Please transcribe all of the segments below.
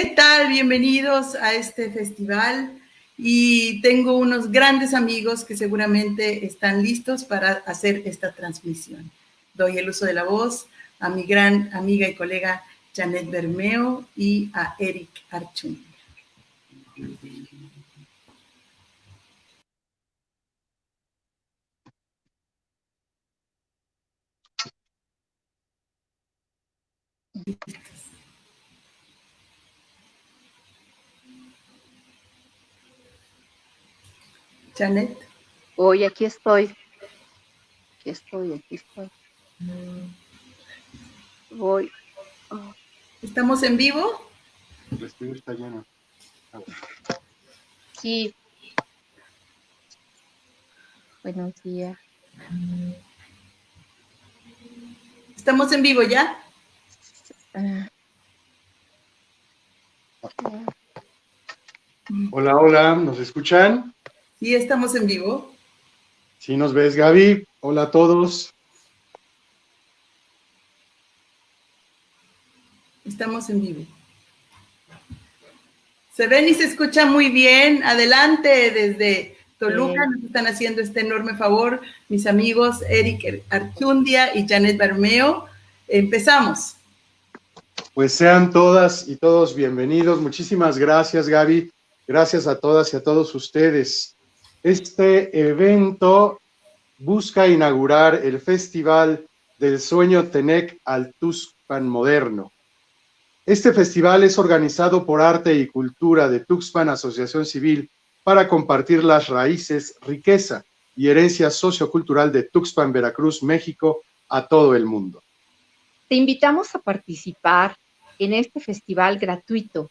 ¿Qué tal? Bienvenidos a este festival y tengo unos grandes amigos que seguramente están listos para hacer esta transmisión. Doy el uso de la voz a mi gran amiga y colega Janet Bermeo y a Eric Archun. Janet. Hoy aquí estoy. Aquí estoy, aquí estoy. Voy. ¿Estamos en vivo? El estudio está lleno. Sí. Buenos días. ¿Estamos en vivo ya? Hola, hola, ¿nos escuchan? Sí, estamos en vivo. Sí, nos ves, Gaby. Hola a todos. Estamos en vivo. Se ven y se escucha muy bien. Adelante desde Toluca. Nos están haciendo este enorme favor mis amigos Eric Archundia y Janet Bermeo. Empezamos. Pues sean todas y todos bienvenidos. Muchísimas gracias, Gaby. Gracias a todas y a todos ustedes. Este evento busca inaugurar el Festival del Sueño Tenec al Tuxpan Moderno. Este festival es organizado por Arte y Cultura de Tuxpan Asociación Civil para compartir las raíces, riqueza y herencia sociocultural de Tuxpan, Veracruz, México, a todo el mundo. Te invitamos a participar en este festival gratuito.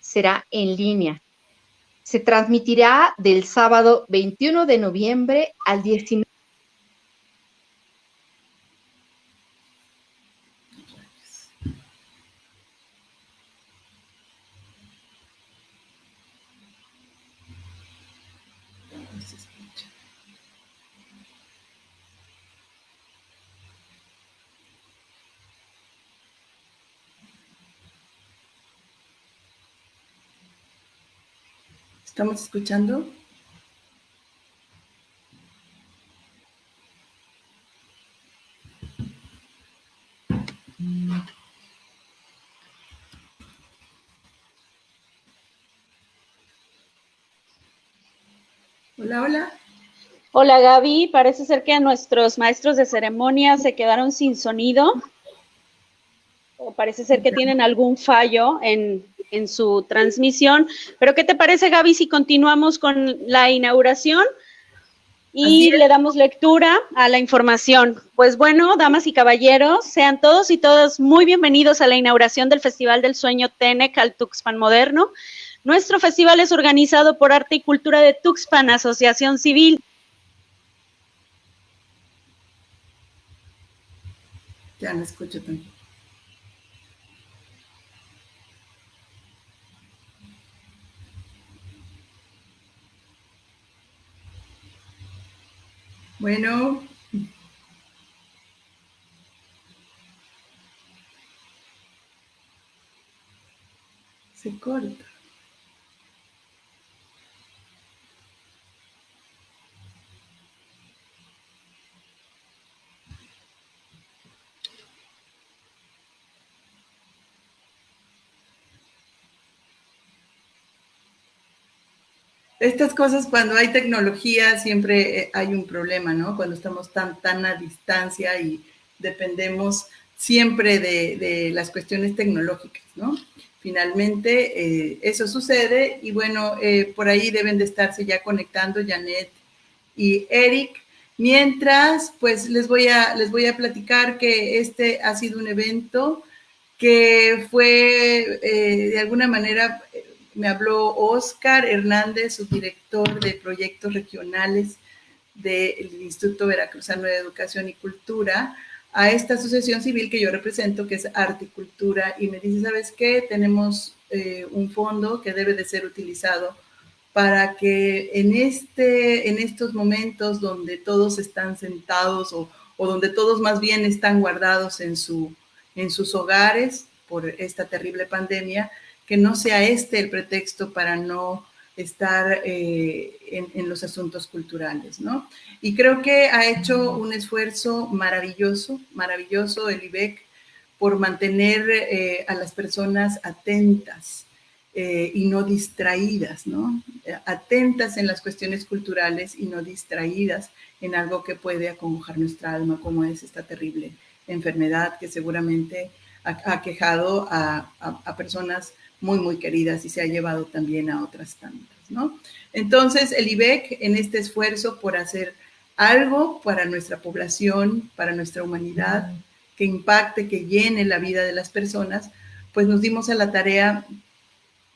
Será en línea se transmitirá del sábado 21 de noviembre al 19 ¿Estamos escuchando? Hola, hola. Hola Gaby, parece ser que nuestros maestros de ceremonia se quedaron sin sonido. O parece ser que tienen algún fallo en, en su transmisión. Pero ¿qué te parece, Gaby, si continuamos con la inauguración? y le damos lectura a la información. Pues bueno, damas y caballeros, sean todos y todas muy bienvenidos a la inauguración del Festival del Sueño Tenec al Tuxpan Moderno. Nuestro festival es organizado por Arte y Cultura de Tuxpan, Asociación Civil. Ya no escucho tanto. Bueno. Se corta. Estas cosas, cuando hay tecnología, siempre eh, hay un problema, ¿no? Cuando estamos tan, tan a distancia y dependemos siempre de, las cuestiones tecnológicas, ¿no? Finalmente, eh, eso sucede y bueno, eh, por ahí deben de estarse ya conectando Janet y Eric. Mientras, pues les voy a, les voy a platicar que este ha sido un evento que fue de alguna manera me habló Oscar Hernández, su director de proyectos regionales del Instituto Veracruzano de Educación y Cultura, a esta asociación civil que yo represento, que es Arte y Cultura, y me dice, ¿sabes qué? Tenemos eh, un fondo que debe de ser utilizado para que en, este, en estos momentos donde todos están sentados o, o donde todos más bien están guardados en, su, en sus hogares por esta terrible pandemia, que no sea este el pretexto para no estar eh, en, los asuntos culturales, ¿no? Y creo que ha hecho un esfuerzo maravilloso, maravilloso el IBEC por mantener eh, a las personas atentas eh, y no distraídas, ¿no? Atentas en las cuestiones culturales y no distraídas en algo que puede acongojar nuestra alma, como es esta terrible enfermedad que seguramente ha, quejado a personas muy, muy queridas y se ha llevado también a otras tantas, ¿no? Entonces, el IBEC en este esfuerzo por hacer algo para nuestra población, para nuestra humanidad, que impacte, que llene la vida de las personas, pues nos dimos a la tarea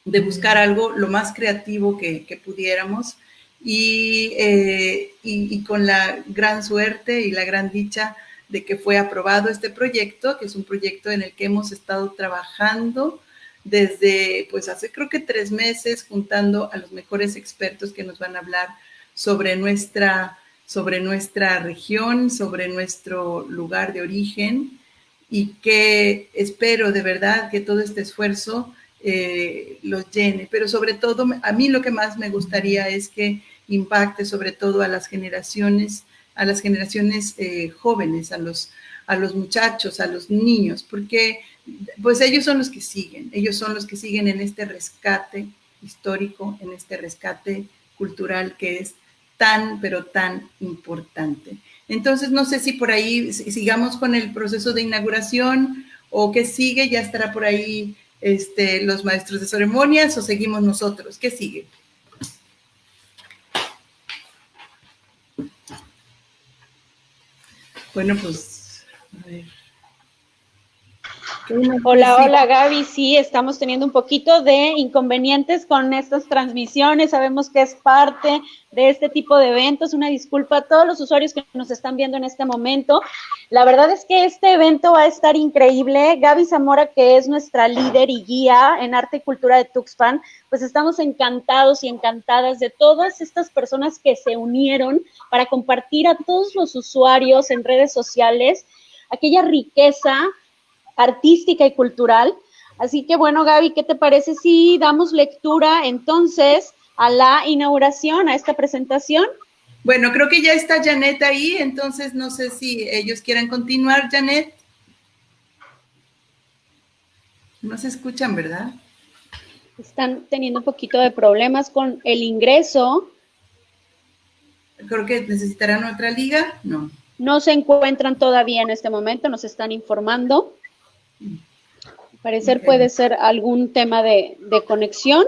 de buscar algo lo más creativo que, que pudiéramos y, eh, y, y, con la gran suerte y la gran dicha de que fue aprobado este proyecto, que es un proyecto en el que hemos estado trabajando desde, pues hace creo que tres meses, juntando a los mejores expertos que nos van a hablar sobre nuestra, sobre nuestra región, sobre nuestro lugar de origen y que espero de verdad que todo este esfuerzo eh, los llene, pero sobre todo a mí lo que más me gustaría es que impacte sobre todo a las generaciones, a las generaciones eh, jóvenes, a los, a los muchachos, a los niños, porque pues ellos son los que siguen, ellos son los que siguen en este rescate histórico, en este rescate cultural que es tan, pero tan importante. Entonces, no sé si por ahí sigamos con el proceso de inauguración o qué sigue, ya estará por ahí este, los maestros de ceremonias o seguimos nosotros, ¿qué sigue? Bueno, pues. Hola, hola Gaby, sí, estamos teniendo un poquito de inconvenientes con estas transmisiones, sabemos que es parte de este tipo de eventos, una disculpa a todos los usuarios que nos están viendo en este momento. La verdad es que este evento va a estar increíble. Gaby Zamora, que es nuestra líder y guía en arte y cultura de Tuxpan, pues estamos encantados y encantadas de todas estas personas que se unieron para compartir a todos los usuarios en redes sociales aquella riqueza artística y cultural. Así que bueno, Gaby, ¿qué te parece si damos lectura entonces a la inauguración, a esta presentación? Bueno, creo que ya está Janet ahí, entonces no sé si ellos quieran continuar, Janet. No se escuchan, ¿verdad? Están teniendo un poquito de problemas con el ingreso. Creo que necesitarán otra liga, no. No se encuentran todavía en este momento, nos están informando. Parecer puede ser algún tema de, de, conexión.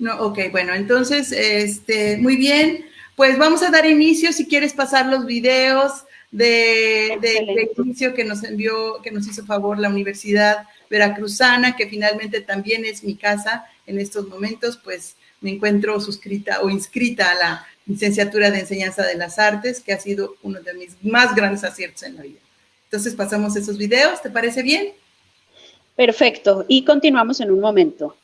No, ok, bueno, entonces, este, muy bien. Pues vamos a dar inicio, si quieres pasar los videos de, de, de, inicio que nos envió, que nos hizo favor la Universidad Veracruzana, que finalmente también es mi casa en estos momentos, pues me encuentro suscrita o inscrita a la licenciatura de enseñanza de las artes, que ha sido uno de mis más grandes aciertos en la vida. Entonces pasamos esos videos, ¿te parece bien? Perfecto, y continuamos en un momento.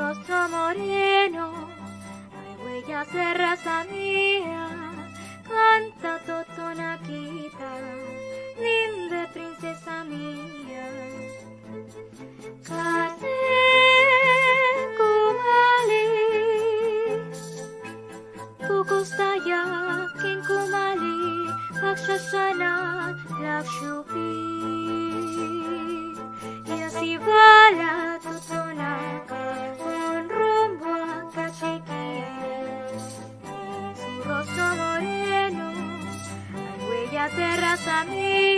rostro moreno, hay huellas de raza mía, canta totonaquita, nimbe princesa mía. Cate kumali, tukustaya kin kumali, pagsasanat lakshupi. me.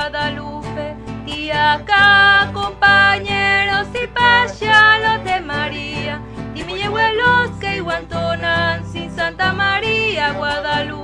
Guadalupe y acá compañeros y payalos de María. Dime, llegó el Oscar y Guantonan sin Santa María, Guadalupe.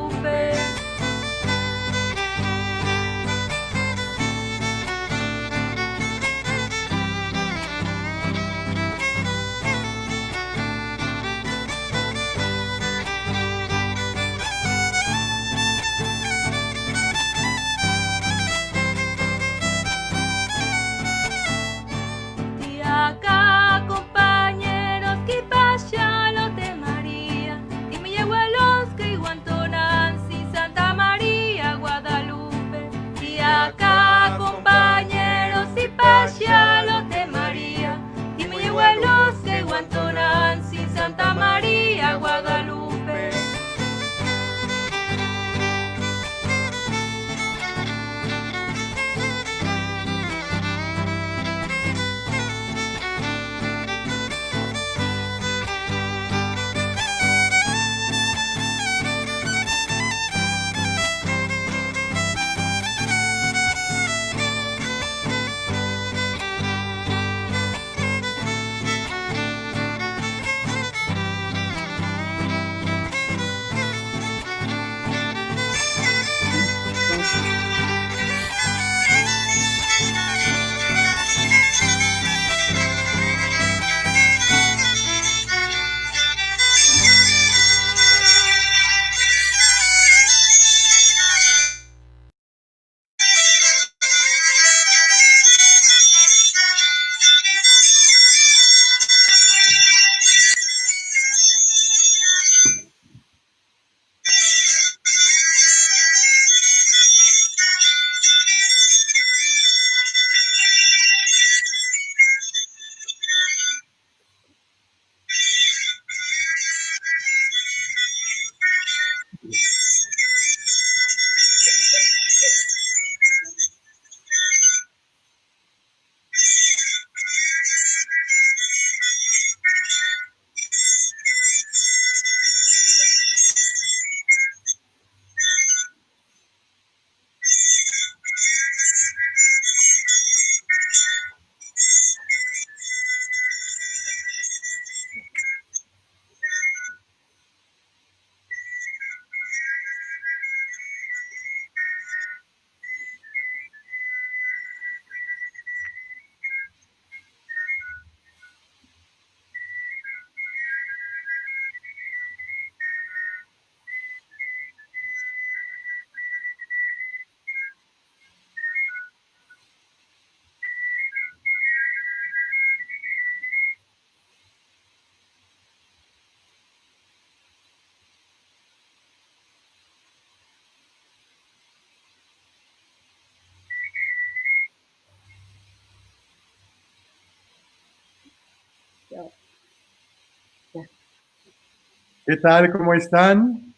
¿Qué tal? ¿Cómo están?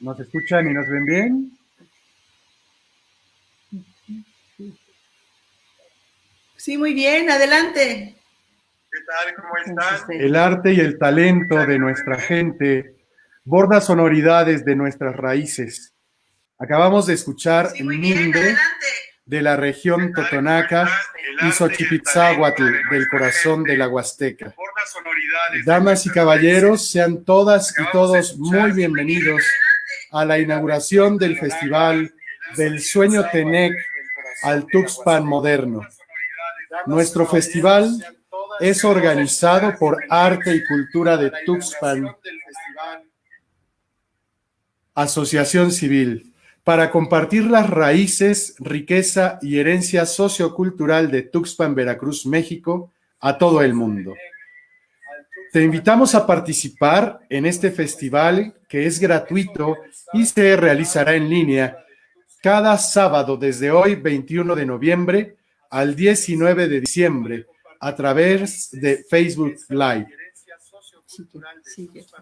¿Nos escuchan y nos ven bien? Sí, muy bien, adelante. ¿Qué tal? ¿Cómo están? El arte y el talento de nuestra gente borda sonoridades de nuestras raíces. Acabamos de escuchar sí, Minde de la región Totonaca y Xochipitzahuatl del corazón de la Huasteca. Damas y caballeros, sean todas y todos muy bienvenidos a la inauguración del Festival del Sueño Tenec al Tuxpan Moderno. Nuestro festival es organizado por Arte y Cultura de Tuxpan, Asociación Civil, para compartir las raíces, riqueza y herencia sociocultural de Tuxpan, Veracruz, México, a todo el mundo. Te invitamos a participar en este festival que es gratuito y se realizará en línea cada sábado desde hoy, 21 de noviembre, al 19 de diciembre, a través de Facebook Live.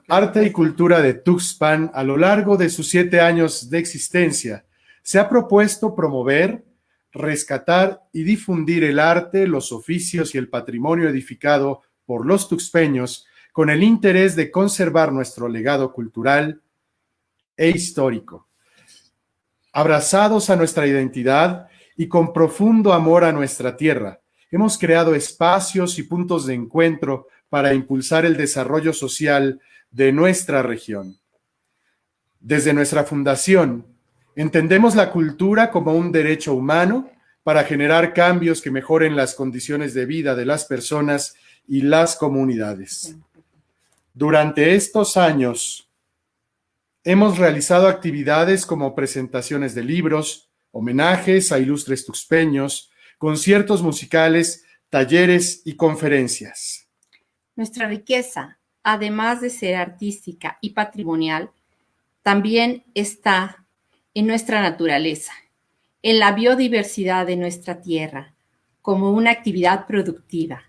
Arte y cultura de Tuxpan a lo largo de sus siete años de existencia se ha propuesto promover, rescatar y difundir el arte, los oficios y el patrimonio edificado por los tuxpeños con el interés de conservar nuestro legado cultural e histórico. Abrazados a nuestra identidad y con profundo amor a nuestra tierra, hemos creado espacios y puntos de encuentro para impulsar el desarrollo social de nuestra región. Desde nuestra fundación, entendemos la cultura como un derecho humano para generar cambios que mejoren las condiciones de vida de las personas y las comunidades. Durante estos años, hemos realizado actividades como presentaciones de libros, homenajes a ilustres tuxpeños, conciertos musicales, talleres y conferencias. Nuestra riqueza, además de ser artística y patrimonial, también está en nuestra naturaleza, en la biodiversidad de nuestra tierra, como una actividad productiva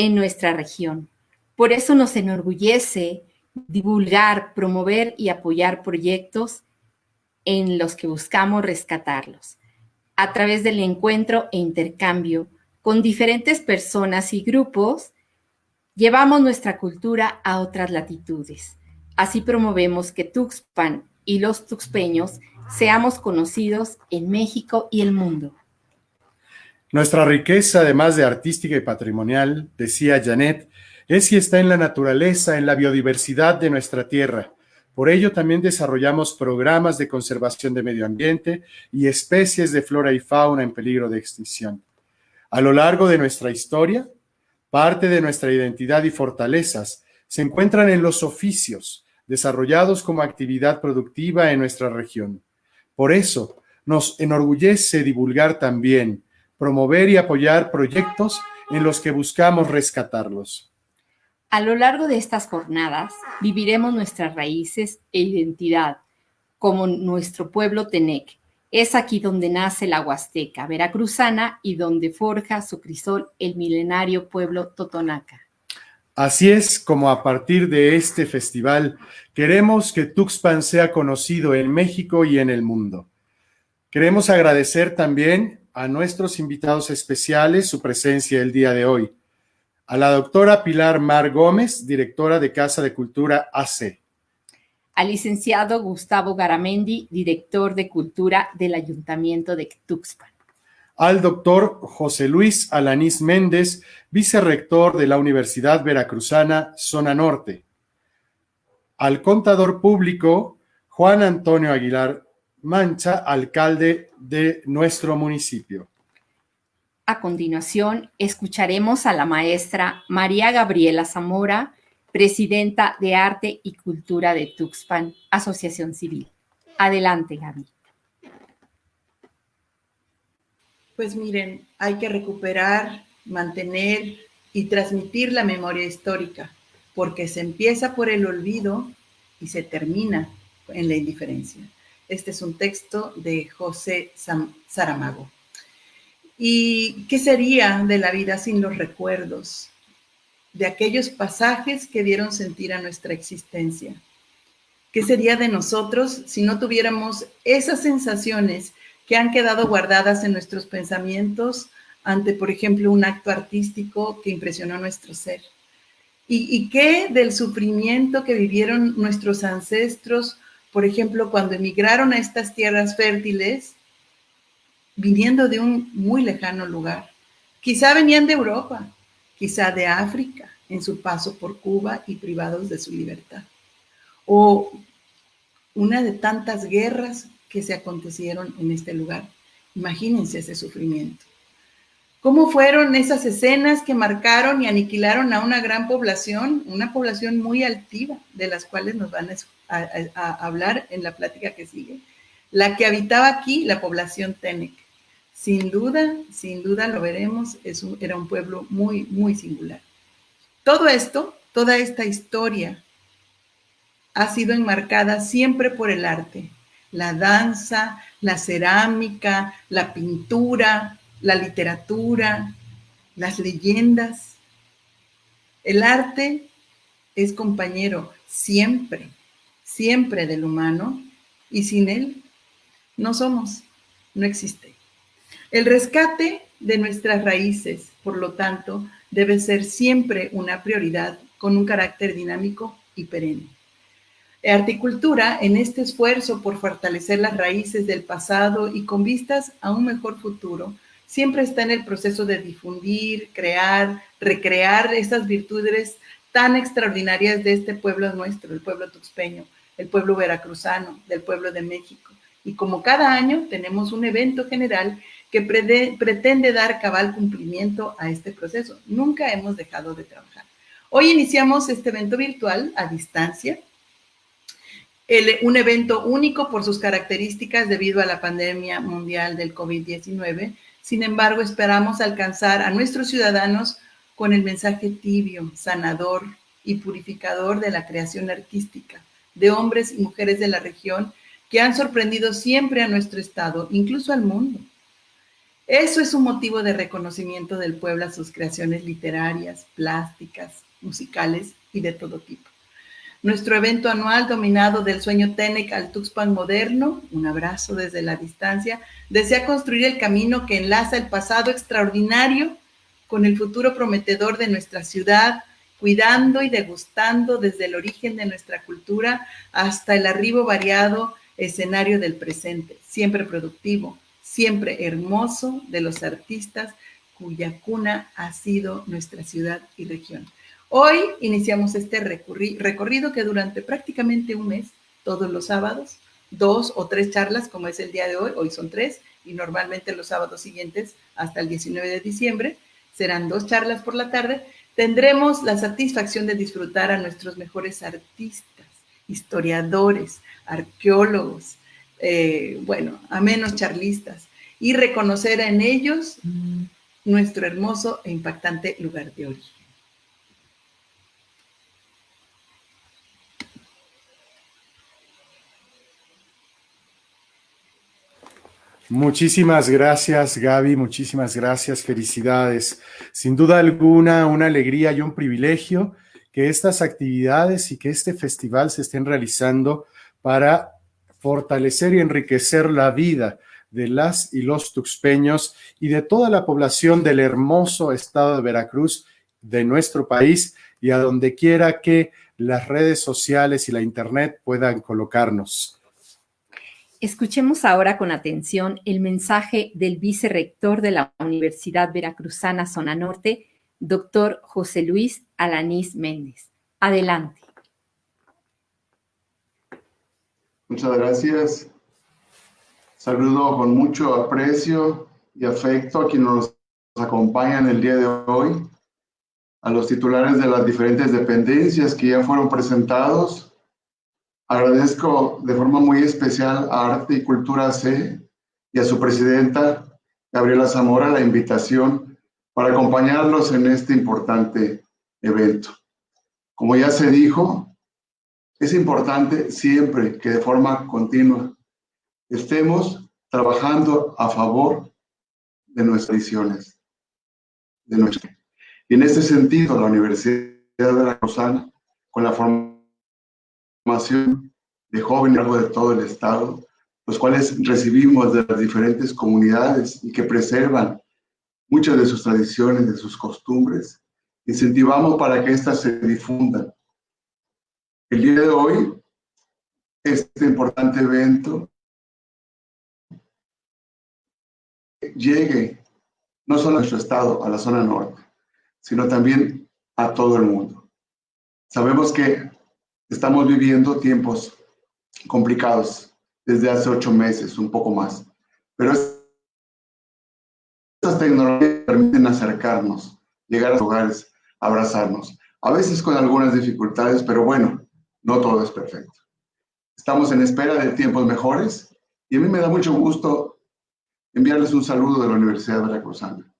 en nuestra región. Por eso nos enorgullece divulgar, promover y apoyar proyectos en los que buscamos rescatarlos a través del encuentro e intercambio con diferentes personas y grupos Llevamos nuestra cultura a otras latitudes. Así promovemos que Tuxpan y los tuxpeños seamos conocidos en México y el mundo. Nuestra riqueza, además de artística y patrimonial, decía Janet, es y está en la naturaleza, en la biodiversidad de nuestra tierra. Por ello también desarrollamos programas de conservación de medio ambiente y especies de flora y fauna en peligro de extinción. A lo largo de nuestra historia, Parte de nuestra identidad y fortalezas se encuentran en los oficios, desarrollados como actividad productiva en nuestra región. Por eso, nos enorgullece divulgar también, promover y apoyar proyectos en los que buscamos rescatarlos. A lo largo de estas jornadas, viviremos nuestras raíces e identidad, como nuestro pueblo Tenec, es aquí donde nace la Huasteca veracruzana y donde forja su crisol el milenario pueblo totonaca. Así es como a partir de este festival queremos que Tuxpan sea conocido en México y en el mundo. Queremos agradecer también a nuestros invitados especiales su presencia el día de hoy. A la doctora Pilar Mar Gómez, directora de Casa de Cultura AC al licenciado Gustavo Garamendi, director de Cultura del Ayuntamiento de Tuxpan. Al doctor José Luis Alanís Méndez, vicerrector de la Universidad Veracruzana, Zona Norte. Al contador público Juan Antonio Aguilar Mancha, alcalde de nuestro municipio. A continuación, escucharemos a la maestra María Gabriela Zamora, presidenta de Arte y Cultura de Tuxpan, Asociación Civil. Adelante, Gaby. Pues miren, hay que recuperar, mantener y transmitir la memoria histórica, porque se empieza por el olvido y se termina en la indiferencia. Este es un texto de José Saramago. ¿Y qué sería de la vida sin los recuerdos? de aquellos pasajes que dieron sentir a nuestra existencia. ¿Qué sería de nosotros si no tuviéramos esas sensaciones que han quedado guardadas en nuestros pensamientos ante, por ejemplo, un acto artístico que impresionó nuestro ser? ¿Y, qué del sufrimiento que vivieron nuestros ancestros, por ejemplo, cuando emigraron a estas tierras fértiles, viniendo de un muy lejano lugar? Quizá venían de Europa, quizá de África, en su paso por Cuba y privados de su libertad. O una de tantas guerras que se acontecieron en este lugar. Imagínense ese sufrimiento. ¿Cómo fueron esas escenas que marcaron y aniquilaron a una gran población, una población muy altiva, de las cuales nos van a, hablar en la plática que sigue? La que habitaba aquí, la población Tenec. Sin duda, sin duda lo veremos, era un pueblo muy, muy singular. Todo esto, toda esta historia ha sido enmarcada siempre por el arte, la danza, la cerámica, la pintura, la literatura, las leyendas. El arte es compañero siempre, siempre del humano y sin él no somos, no existe. El rescate de nuestras raíces, por lo tanto, debe ser siempre una prioridad con un carácter dinámico y perenne. Articultura, en este esfuerzo por fortalecer las raíces del pasado y con vistas a un mejor futuro, siempre está en el proceso de difundir, crear, recrear esas virtudes tan extraordinarias de este pueblo nuestro, el pueblo tuxpeño, el pueblo veracruzano, del pueblo de México. Y como cada año tenemos un evento general que pretende dar cabal cumplimiento a este proceso. Nunca hemos dejado de trabajar. Hoy iniciamos este evento virtual a distancia, un evento único por sus características debido a la pandemia mundial del COVID-19, sin embargo, esperamos alcanzar a nuestros ciudadanos con el mensaje tibio, sanador y purificador de la creación artística de hombres y mujeres de la región que han sorprendido siempre a nuestro estado, incluso al mundo. Eso es un motivo de reconocimiento del pueblo a sus creaciones literarias, plásticas, musicales y de todo tipo nuestro evento anual dominado del sueño Tenec al Tuxpan moderno, un abrazo desde la distancia, desea construir el camino que enlaza el pasado extraordinario con el futuro prometedor de nuestra ciudad, cuidando y degustando desde el origen de nuestra cultura hasta el arribo variado escenario del presente, siempre productivo, siempre hermoso de los artistas cuya cuna ha sido nuestra ciudad y región. Hoy iniciamos este recorrido que durante prácticamente un mes, todos los sábados, dos o tres charlas, como es el día de hoy, hoy son tres, y normalmente los sábados siguientes, hasta el 19 de diciembre, serán dos charlas por la tarde, tendremos la satisfacción de disfrutar a nuestros mejores artistas, historiadores, arqueólogos, eh, bueno, a menos charlistas, y reconocer en ellos mm. nuestro hermoso e impactante lugar de origen. Muchísimas gracias, Gaby, muchísimas gracias, felicidades. Sin duda alguna, una alegría y un privilegio que estas actividades y que este festival se estén realizando para fortalecer y enriquecer la vida de las y los tuxpeños y de toda la población del hermoso estado de Veracruz, de nuestro país y a donde quiera que las redes sociales y la internet puedan colocarnos. Escuchemos ahora con atención el mensaje del vicerrector de la Universidad Veracruzana Zona Norte, doctor José Luis Alanís Méndez. Adelante. Muchas gracias. Saludo con mucho aprecio y afecto a quienes nos acompañan el día de hoy, a los titulares de las diferentes dependencias que ya fueron presentados, Agradezco de forma muy especial a Arte y Cultura C y a su presidenta, Gabriela Zamora, la invitación para acompañarlos en este importante evento. Como ya se dijo, es importante siempre que de forma continua estemos trabajando a favor de nuestras visiones. De Y en este sentido, la Universidad de Veracruzana, con la formación de jóvenes de todo el Estado, los cuales recibimos de las diferentes comunidades y que preservan muchas de sus tradiciones, de sus costumbres, incentivamos para que éstas se difundan. El día de hoy, este importante evento llegue no solo a nuestro estado, a la zona norte, sino también a todo el mundo. Sabemos que estamos viviendo tiempos complicados desde hace ocho meses, un poco más, pero estas tecnologías permiten acercarnos, llegar a los hogares, abrazarnos, a veces con algunas dificultades, pero bueno, no todo es perfecto. Estamos en espera de tiempos mejores y a mí me da mucho gusto enviarles un saludo de la Universidad de Veracruzana.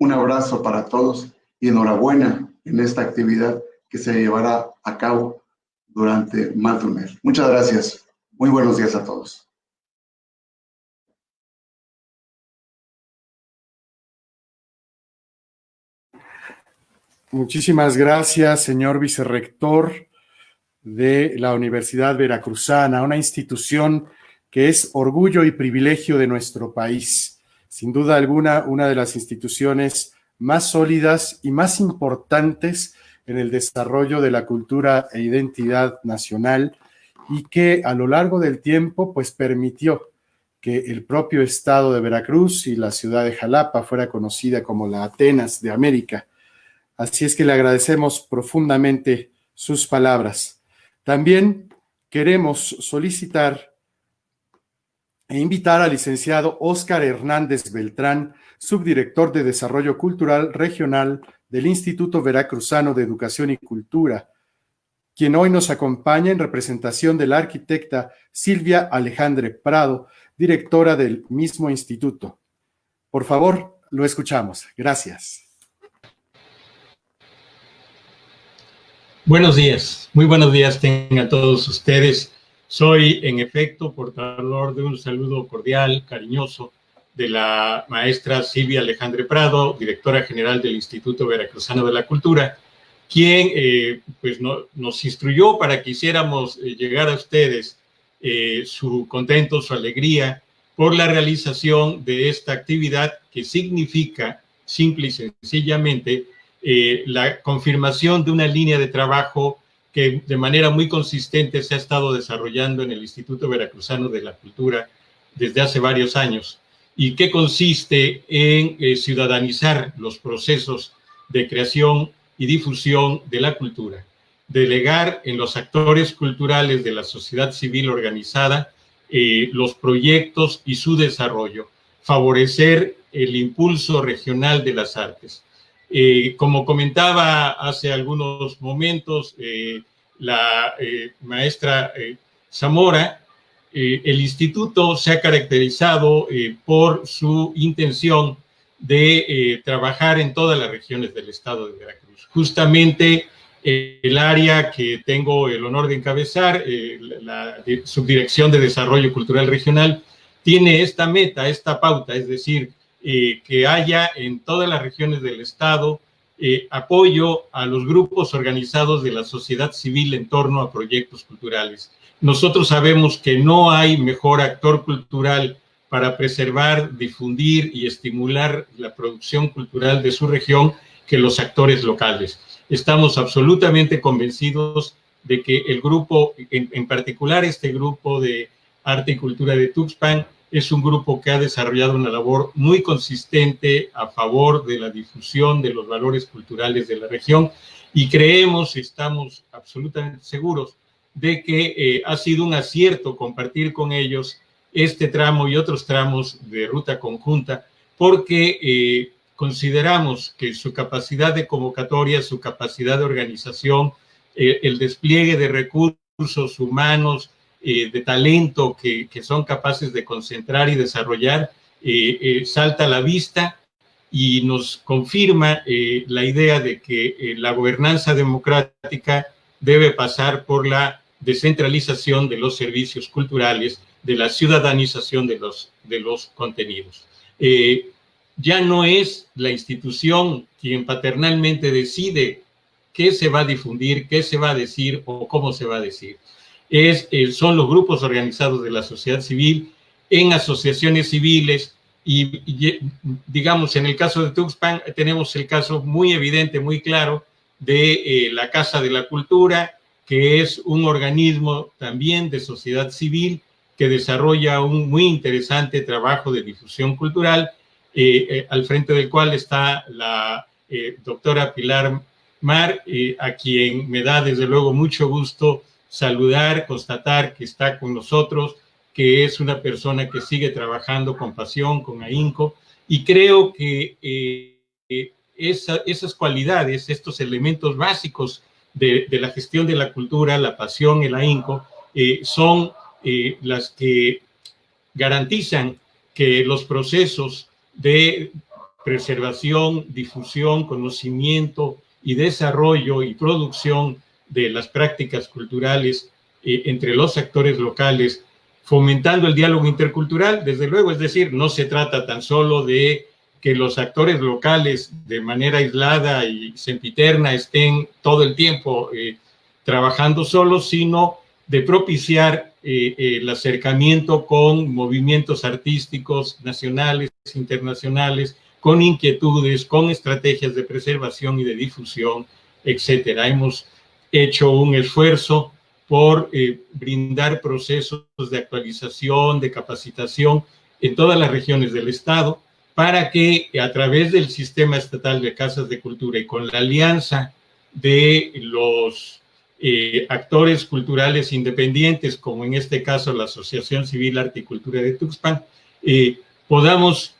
Un abrazo para todos y enhorabuena en esta actividad que se llevará a cabo durante más de un mes. Muchas gracias. Muy buenos días a todos. Muchísimas gracias, señor vicerrector de la Universidad Veracruzana, una institución que es orgullo y privilegio de nuestro país. Sin duda alguna, una de las instituciones más sólidas y más importantes en el desarrollo de la cultura e identidad nacional y que a lo largo del tiempo pues permitió que el propio estado de Veracruz y la ciudad de Jalapa fuera conocida como la Atenas de América. Así es que le agradecemos profundamente sus palabras. También queremos solicitar e invitar al licenciado Óscar Hernández Beltrán, subdirector de Desarrollo Cultural Regional del Instituto Veracruzano de Educación y Cultura, quien hoy nos acompaña en representación de la arquitecta Silvia Alejandre Prado, directora del mismo instituto. Por favor, lo escuchamos. Gracias. Buenos días, muy buenos días tengan todos ustedes. Soy, en efecto, portador de un saludo cordial, cariñoso, de la maestra Silvia Alejandre Prado, directora general del Instituto Veracruzano de la Cultura, quien eh, pues nos instruyó para que hiciéramos eh, llegar a ustedes eh, su contento, su alegría por la realización de esta actividad que significa, simple y sencillamente, la confirmación de una línea de trabajo que de manera muy consistente se ha estado desarrollando en el Instituto Veracruzano de la Cultura desde hace varios años y que consiste en eh, ciudadanizar los procesos de creación y difusión de la cultura, delegar en los actores culturales de la sociedad civil organizada eh, los proyectos y su desarrollo, favorecer el impulso regional de las artes. Eh, como comentaba hace algunos momentos la maestra Zamora, el instituto se ha caracterizado por su intención de trabajar en todas las regiones del estado de Veracruz. Justamente el área que tengo el honor de encabezar, la Subdirección de Desarrollo Cultural Regional, tiene esta meta, esta pauta, es decir, eh, que haya en todas las regiones del Estado eh, apoyo a los grupos organizados de la sociedad civil en torno a proyectos culturales. Nosotros sabemos que no hay mejor actor cultural para preservar, difundir y estimular la producción cultural de su región que los actores locales. Estamos absolutamente convencidos de que el grupo, en, particular este grupo de arte y cultura de Tuxpan, es un grupo que ha desarrollado una labor muy consistente a favor de la difusión de los valores culturales de la región y creemos, estamos absolutamente seguros de que eh, ha sido un acierto compartir con ellos este tramo y otros tramos de ruta conjunta porque eh, consideramos que su capacidad de convocatoria, su capacidad de organización, eh, el despliegue de recursos humanos, de talento que, son capaces de concentrar y desarrollar, salta a la vista y nos confirma la idea de que la gobernanza democrática debe pasar por la descentralización de los servicios culturales, de la ciudadanización de los, de los contenidos. ya no es la institución quien paternalmente decide qué se va a difundir, qué se va a decir o cómo se va a decir. Es, eh, son los grupos organizados de la sociedad civil en asociaciones civiles y, digamos, en el caso de Tuxpan tenemos el caso muy evidente, muy claro de eh, la Casa de la Cultura, que es un organismo también de sociedad civil que desarrolla un muy interesante trabajo de difusión cultural, eh, eh, al frente del cual está la doctora Pilar Mar, a quien me da desde luego mucho gusto saludar, constatar que está con nosotros, que es una persona que sigue trabajando con pasión, con ahínco, y creo que eh, esas cualidades, estos elementos básicos de, la gestión de la cultura, la pasión, el ahínco, eh, son eh, las que garantizan que los procesos de preservación, difusión, conocimiento y desarrollo y producción de las prácticas culturales entre los actores locales fomentando el diálogo intercultural, desde luego, es decir, no se trata tan solo de que los actores locales de manera aislada y sempiterna estén todo el tiempo eh, trabajando solos, sino de propiciar eh, el acercamiento con movimientos artísticos nacionales, internacionales, con inquietudes, con estrategias de preservación y de difusión, etcétera. Hemos hecho un esfuerzo por eh, brindar procesos de actualización, de capacitación en todas las regiones del Estado, para que a través del sistema estatal de casas de cultura y con la alianza de los eh, actores culturales independientes, como en este caso la Asociación Civil Arte y Cultura de Tuxpan, eh, podamos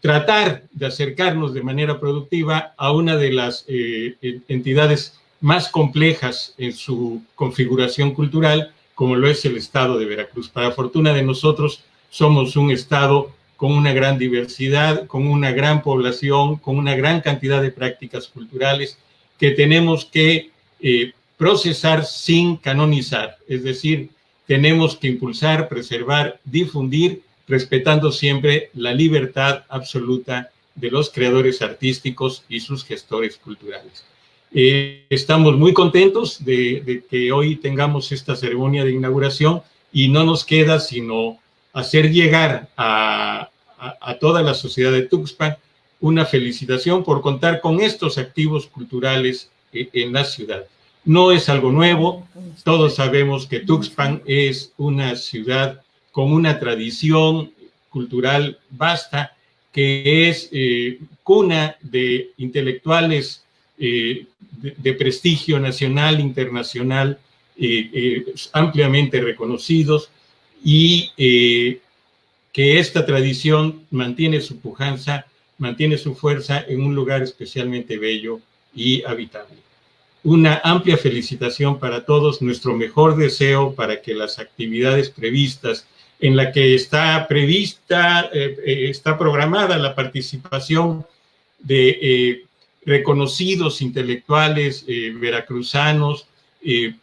tratar de acercarnos de manera productiva a una de las entidades más complejas en su configuración cultural, como lo es el estado de Veracruz. Para fortuna de nosotros, somos un estado con una gran diversidad, con una gran población, con una gran cantidad de prácticas culturales que tenemos que eh, procesar sin canonizar, es decir, tenemos que impulsar, preservar, difundir, respetando siempre la libertad absoluta de los creadores artísticos y sus gestores culturales. Eh, estamos muy contentos de, que hoy tengamos esta ceremonia de inauguración y no nos queda sino hacer llegar a, toda la sociedad de Tuxpan una felicitación por contar con estos activos culturales eh, en la ciudad. No es algo nuevo, todos sabemos que Tuxpan es una ciudad con una tradición cultural vasta, que es eh, cuna de intelectuales eh, de, prestigio nacional, internacional, eh, ampliamente reconocidos y que esta tradición mantiene su pujanza, mantiene su fuerza en un lugar especialmente bello y habitable. Una amplia felicitación para todos, nuestro mejor deseo para que las actividades previstas en la que está prevista, está programada la participación de reconocidos intelectuales eh, veracruzanos, eh,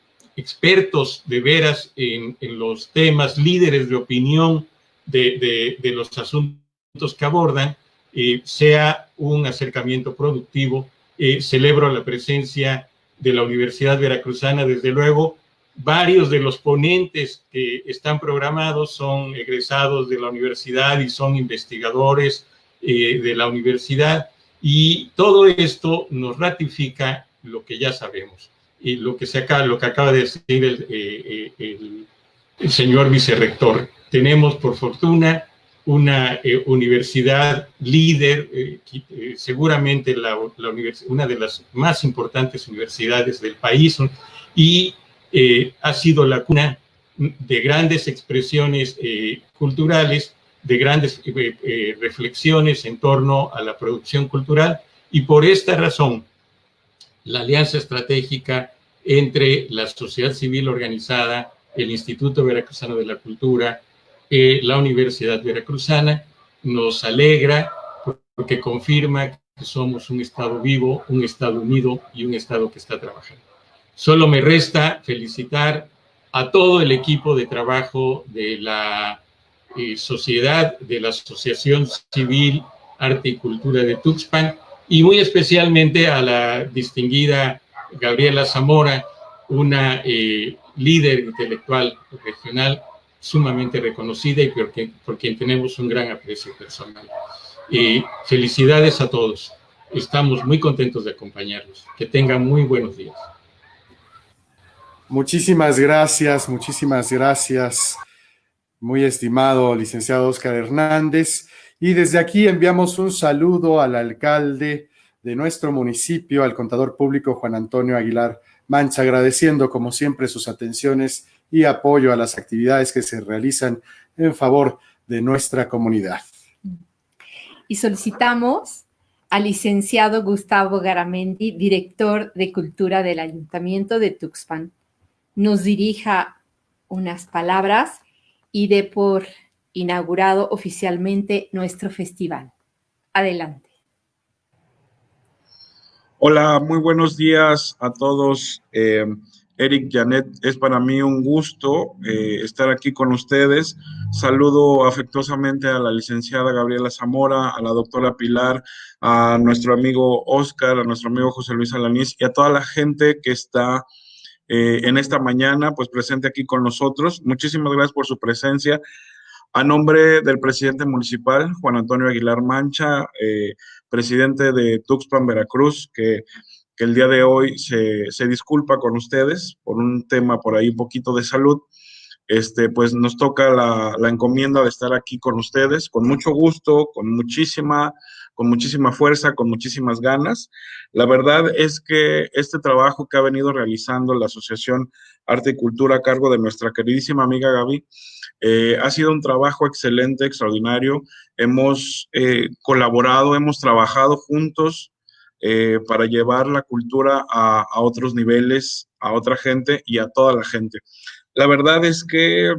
expertos de veras en, los temas, líderes de opinión de, los asuntos que abordan, eh, sea un acercamiento productivo. celebro la presencia de la Universidad Veracruzana, desde luego, varios de los ponentes que están programados son egresados de la universidad y son investigadores de la universidad. Y todo esto nos ratifica lo que ya sabemos y lo que, se acaba, lo que acaba de decir el, eh, eh, el, señor vicerrector. Tenemos, por fortuna, una eh, universidad líder, seguramente una de las más importantes universidades del país, y ha sido la cuna de grandes expresiones culturales de grandes eh, eh, reflexiones en torno a la producción cultural y por esta razón la alianza estratégica entre la sociedad civil organizada, el Instituto Veracruzano de la Cultura, eh, la Universidad Veracruzana, nos alegra porque confirma que somos un Estado vivo, un Estado unido y un Estado que está trabajando. Solo me resta felicitar a todo el equipo de trabajo de la sociedad, de la asociación civil arte y cultura de Tuxpan, y muy especialmente a la distinguida Gabriela Zamora, una eh, líder intelectual regional sumamente reconocida y por quien, por quien tenemos un gran aprecio personal. Y felicidades a todos. Estamos muy contentos de acompañarlos. Que tengan muy buenos días. Muchísimas gracias, muchísimas gracias, muy estimado licenciado Oscar Hernández. Y desde aquí enviamos un saludo al alcalde de nuestro municipio, al contador público Juan Antonio Aguilar Mancha, agradeciendo como siempre sus atenciones y apoyo a las actividades que se realizan en favor de nuestra comunidad. Y solicitamos al licenciado Gustavo Garamendi, director de Cultura del Ayuntamiento de Tuxpan, nos dirija unas palabras y dé por inaugurado oficialmente nuestro festival. Adelante. Hola, muy buenos días a todos. Eh, Eric Janet, es para mí un gusto eh, estar aquí con ustedes. Saludo afectuosamente a la licenciada Gabriela Zamora, a la doctora Pilar, a nuestro amigo Oscar, a nuestro amigo José Luis Alanís y a toda la gente que está eh, en esta mañana, pues presente aquí con nosotros. Muchísimas gracias por su presencia. A nombre del presidente municipal, Juan Antonio Aguilar Mancha, eh, presidente de Tuxpan, Veracruz, que, el día de hoy se, disculpa con ustedes por un tema por ahí un poquito de salud, este, pues nos toca la, la encomienda de estar aquí con ustedes, con mucho gusto, con muchísima con muchísima fuerza, con muchísimas ganas. La verdad es que este trabajo que ha venido realizando la Asociación Arte y Cultura a cargo de nuestra queridísima amiga Gaby, eh, ha sido un trabajo excelente, extraordinario. Hemos eh, colaborado, hemos trabajado juntos eh, para llevar la cultura a, a, otros niveles, a otra gente y a toda la gente. La verdad es que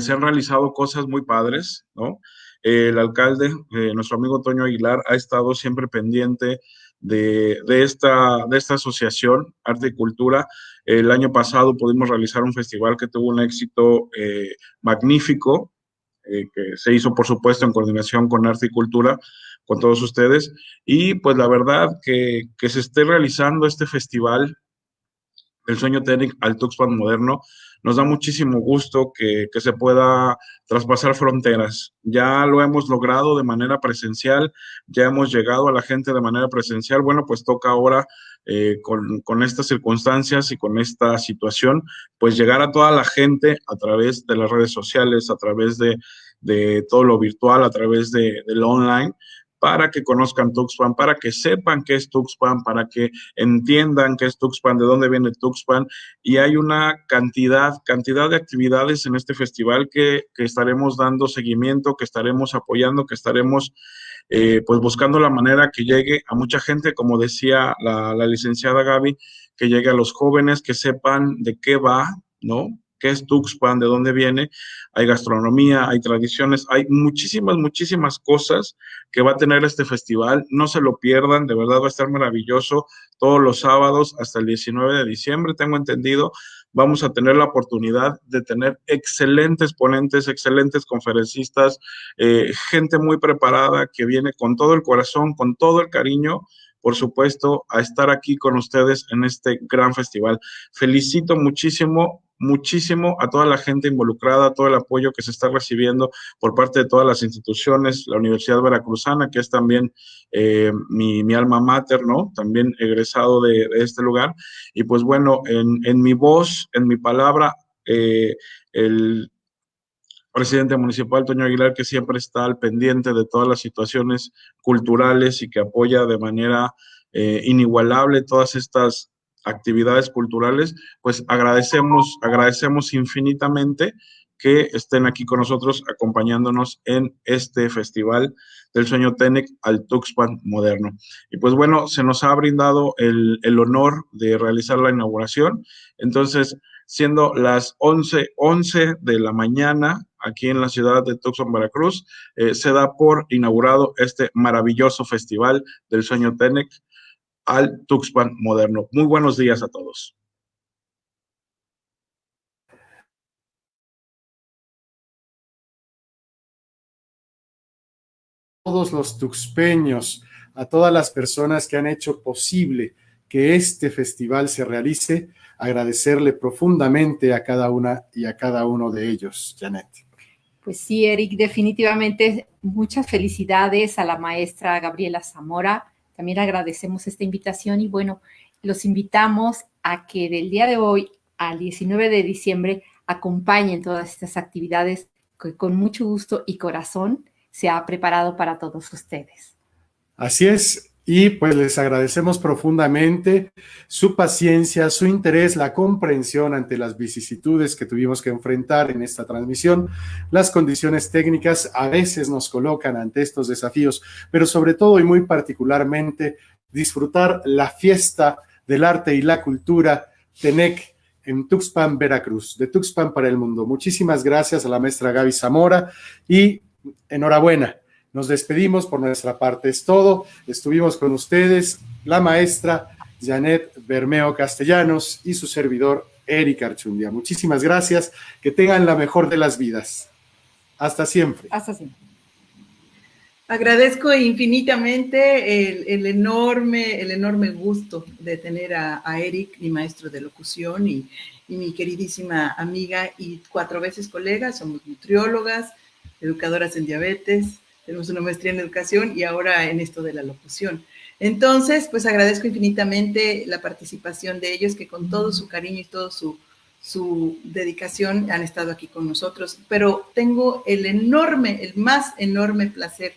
se han realizado cosas muy padres, ¿no? El alcalde, eh, nuestro amigo Toño Aguilar, ha estado siempre pendiente de, esta, de esta asociación, Arte y Cultura. El año pasado pudimos realizar un festival que tuvo un éxito eh, magnífico, eh, que se hizo, por supuesto, en coordinación con Arte y Cultura, con todos ustedes. Y pues la verdad que, que se esté realizando este festival, el sueño técnico al Tuxpan moderno, nos da muchísimo gusto que, se pueda traspasar fronteras. Ya lo hemos logrado de manera presencial, ya hemos llegado a la gente de manera presencial. Bueno, pues toca ahora eh, con, estas circunstancias y con esta situación, pues llegar a toda la gente a través de las redes sociales, a través de, todo lo virtual, a través de, de lo online, para que conozcan Tuxpan, para que sepan qué es Tuxpan, para que entiendan qué es Tuxpan, de dónde viene Tuxpan. Y hay una cantidad, cantidad de actividades en este festival que, estaremos dando seguimiento, que estaremos apoyando, que estaremos eh, pues buscando la manera que llegue a mucha gente, como decía la, la licenciada Gaby, que llegue a los jóvenes, que sepan de qué va, ¿no? Qué es Tuxpan, de dónde viene, hay gastronomía, hay tradiciones, hay muchísimas, muchísimas cosas que va a tener este festival. No se lo pierdan, de verdad va a estar maravilloso todos los sábados hasta el 19 de diciembre, tengo entendido. Vamos a tener la oportunidad de tener excelentes ponentes, excelentes conferencistas, eh, gente muy preparada que viene con todo el corazón, con todo el cariño por supuesto, a estar aquí con ustedes en este gran festival. Felicito muchísimo muchísimo a toda la gente involucrada, todo el apoyo que se está recibiendo por parte de todas las instituciones, la Universidad Veracruzana, que es también eh, mi, alma mater, ¿no? También egresado de, este lugar. Y pues bueno, en, mi voz, en mi palabra, eh, el presidente municipal, Toño Aguilar, que siempre está al pendiente de todas las situaciones culturales y que apoya de manera eh, inigualable todas estas actividades culturales, pues agradecemos, agradecemos infinitamente que estén aquí con nosotros acompañándonos en este festival del sueño TENEC al Tuxpan moderno. Y pues bueno, se nos ha brindado el, honor de realizar la inauguración. Entonces, siendo las 11, 11 de la mañana aquí en la ciudad de Tuxpan, Veracruz, eh, se da por inaugurado este maravilloso festival del sueño TENEC al Tuxpan moderno. Muy buenos días a todos. todos los tuxpeños, a todas las personas que han hecho posible que este festival se realice, agradecerle profundamente a cada una y a cada uno de ellos, Janet. Pues sí, Eric, definitivamente muchas felicidades a la maestra Gabriela Zamora. También agradecemos esta invitación y bueno, los invitamos a que del día de hoy al 19 de diciembre acompañen todas estas actividades que con mucho gusto y corazón se ha preparado para todos ustedes. Así es, y pues les agradecemos profundamente su paciencia, su interés, la comprensión ante las vicisitudes que tuvimos que enfrentar en esta transmisión. Las condiciones técnicas a veces nos colocan ante estos desafíos, pero sobre todo y muy particularmente disfrutar la fiesta del arte y la cultura TENEC en Tuxpan, Veracruz, de Tuxpan para el mundo. Muchísimas gracias a la maestra Gaby Zamora y enhorabuena nos despedimos por nuestra parte. Es todo. Estuvimos con ustedes, la maestra Janet Bermeo Castellanos y su servidor Eric Archundia. Muchísimas gracias. Que tengan la mejor de las vidas. Hasta siempre. Hasta siempre. Agradezco infinitamente el, enorme, el enorme gusto de tener a, Eric, mi maestro de locución y, y, mi queridísima amiga y cuatro veces colega. Somos nutriólogas, educadoras en diabetes, tenemos una maestría en educación y ahora en esto de la locución. Entonces, pues agradezco infinitamente la participación de ellos que con todo su cariño y todo su, su dedicación han estado aquí con nosotros, pero tengo el enorme, el más enorme placer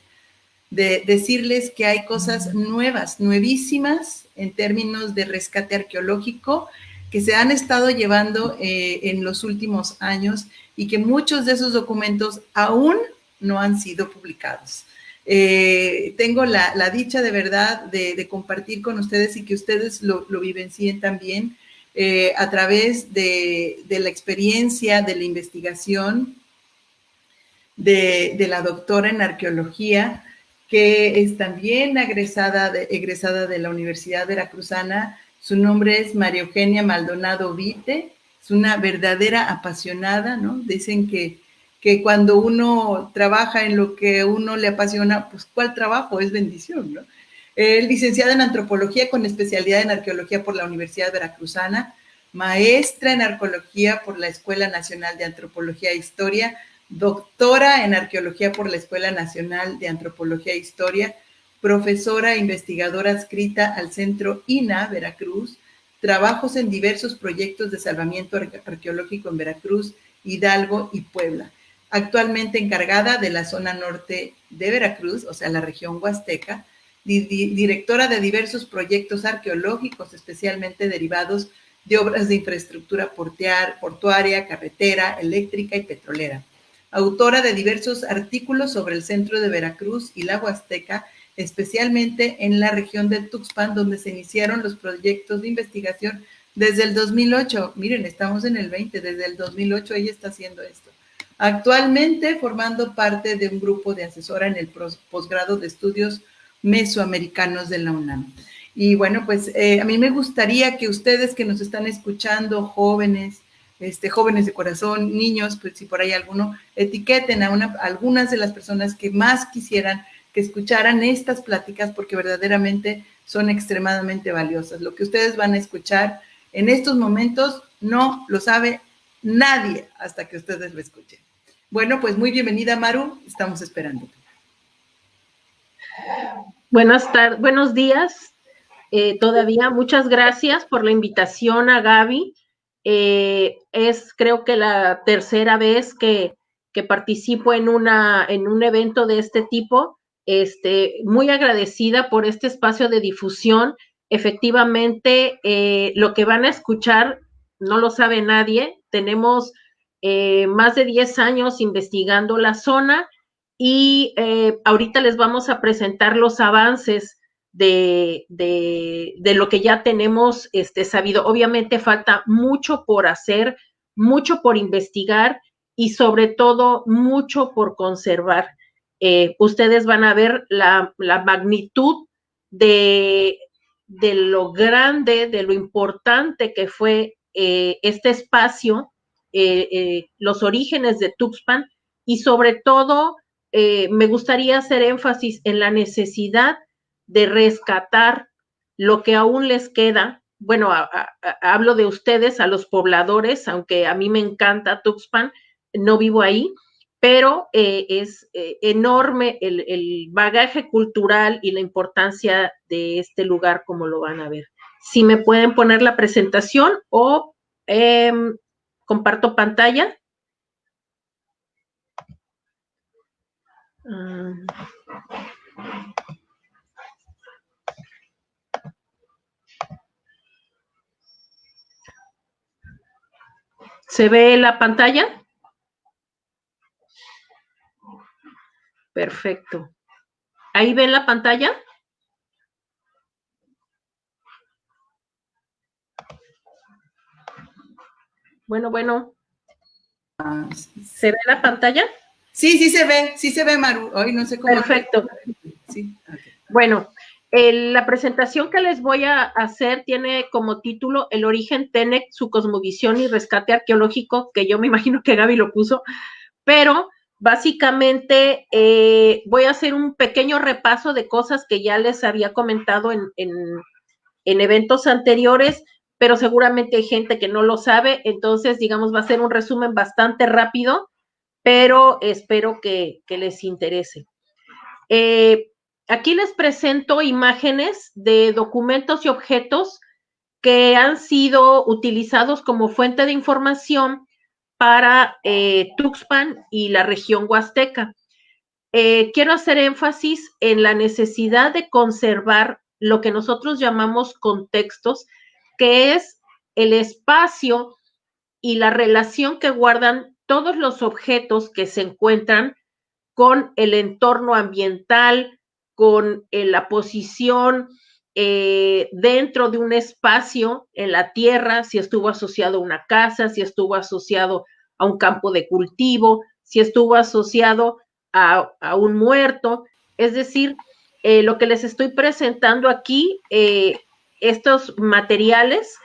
de decirles que hay cosas nuevas, nuevísimas en términos de rescate arqueológico que se han estado llevando eh, en los últimos años y que muchos de esos documentos aún no han sido publicados. Eh, tengo la, dicha de verdad de, compartir con ustedes y que ustedes lo, vivencien también eh, a través de, la experiencia, de la investigación de, la doctora en arqueología, que es también egresada egresada de la Universidad Veracruzana. Su nombre es María Eugenia Maldonado Vite. Es una verdadera apasionada, ¿no? Dicen que que cuando uno trabaja en lo que uno le apasiona, pues ¿cuál trabajo? Es bendición, ¿no? Es licenciada en antropología con especialidad en arqueología por la Universidad Veracruzana, maestra en arqueología por la Escuela Nacional de Antropología e Historia, doctora en arqueología por la Escuela Nacional de Antropología e Historia, profesora e investigadora adscrita al Centro INA Veracruz, trabajos en diversos proyectos de salvamiento arqueológico en Veracruz, Hidalgo y Puebla actualmente encargada de la zona norte de Veracruz, o sea, la región huasteca, directora de diversos proyectos arqueológicos, especialmente derivados de obras de infraestructura portuaria, carretera, eléctrica y petrolera. Autora de diversos artículos sobre el centro de Veracruz y la Huasteca, especialmente en la región de Tuxpan, donde se iniciaron los proyectos de investigación desde el 2008. Miren, estamos en el 20, desde el 2008 ella está haciendo esto. Actualmente formando parte de un grupo de asesora en el posgrado de estudios mesoamericanos de la UNAM. Y bueno, pues eh, a mí me gustaría que ustedes que nos están escuchando, jóvenes, este, jóvenes de corazón, niños, pues si por ahí alguno, etiqueten a, una, algunas de las personas que más quisieran que escucharan estas pláticas porque verdaderamente son extremadamente valiosas. Lo que ustedes van a escuchar en estos momentos no lo sabe nadie hasta que ustedes lo escuchen. Bueno, pues muy bienvenida, Maru. Estamos esperando. Buenas tardes, buenos días. Eh, todavía muchas gracias por la invitación a Gaby. Eh, es creo que la tercera vez que, participo en, una, en un evento de este tipo. Este, muy agradecida por este espacio de difusión. Efectivamente, eh, lo que van a escuchar no lo sabe nadie. Tenemos eh, más de 10 años investigando la zona y eh, ahorita les vamos a presentar los avances de, de, lo que ya tenemos este, sabido. Obviamente falta mucho por hacer, mucho por investigar y sobre todo mucho por conservar. Eh, ustedes van a ver la, la magnitud de, de, lo grande, de lo importante que fue este espacio eh, eh, los orígenes de Tuxpan y sobre todo eh, me gustaría hacer énfasis en la necesidad de rescatar lo que aún les queda. Bueno, hablo de ustedes, a los pobladores, aunque a mí me encanta Tuxpan, no vivo ahí, pero eh, es eh, enorme el, el, bagaje cultural y la importancia de este lugar, como lo van a ver. Si me pueden poner la presentación o em, comparto pantalla. Ah. ¿Se ve la pantalla? Perfecto. ¿Ahí ven la pantalla? Bueno, bueno. ¿Se ve la pantalla? Sí, sí se ve, sí se ve, Maru. Hoy no sé cómo. Perfecto. Sí. Bueno, la presentación que les voy a hacer tiene como título El origen TENEC, su cosmovisión y rescate arqueológico, que yo me imagino que Gaby lo puso, pero básicamente eh, voy a hacer un pequeño repaso de cosas que ya les había comentado en, en eventos anteriores, pero seguramente hay gente que no lo sabe, entonces digamos va a ser un resumen bastante rápido, pero espero que, les interese. Eh, Aquí les presento imágenes de documentos y objetos que han sido utilizados como fuente de información para eh, Tuxpan y la región huasteca. Eh, quiero hacer énfasis en la necesidad de conservar lo que nosotros llamamos contextos, que es el espacio y la relación que guardan todos los objetos que se encuentran con el entorno ambiental, con eh, la posición eh, dentro de un espacio en la tierra, si estuvo asociado a una casa, si estuvo asociado a un campo de cultivo, si estuvo asociado a, un muerto. Es decir, eh, lo que les estoy presentando aquí, estos materiales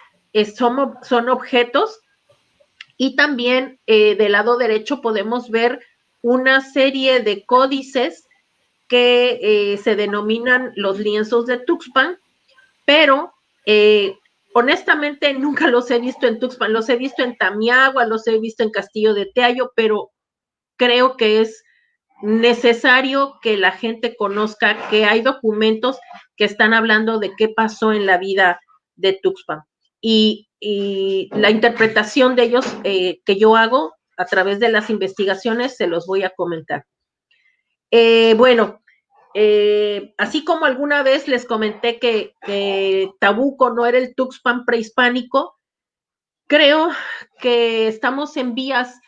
son, son, objetos y también del lado derecho podemos ver una serie de códices que eh, se denominan los lienzos de Tuxpan, pero eh, honestamente nunca los he visto en Tuxpan, los he visto en Tamiagua, los he visto en Castillo de Teayo, pero creo que es necesario que la gente conozca que hay documentos que están hablando de qué pasó en la vida de Tuxpan. Y, la interpretación de ellos eh, que yo hago a través de las investigaciones se los voy a comentar. bueno, eh, así como alguna vez les comenté que, Tabuco no era el Tuxpan prehispánico, creo que estamos en vías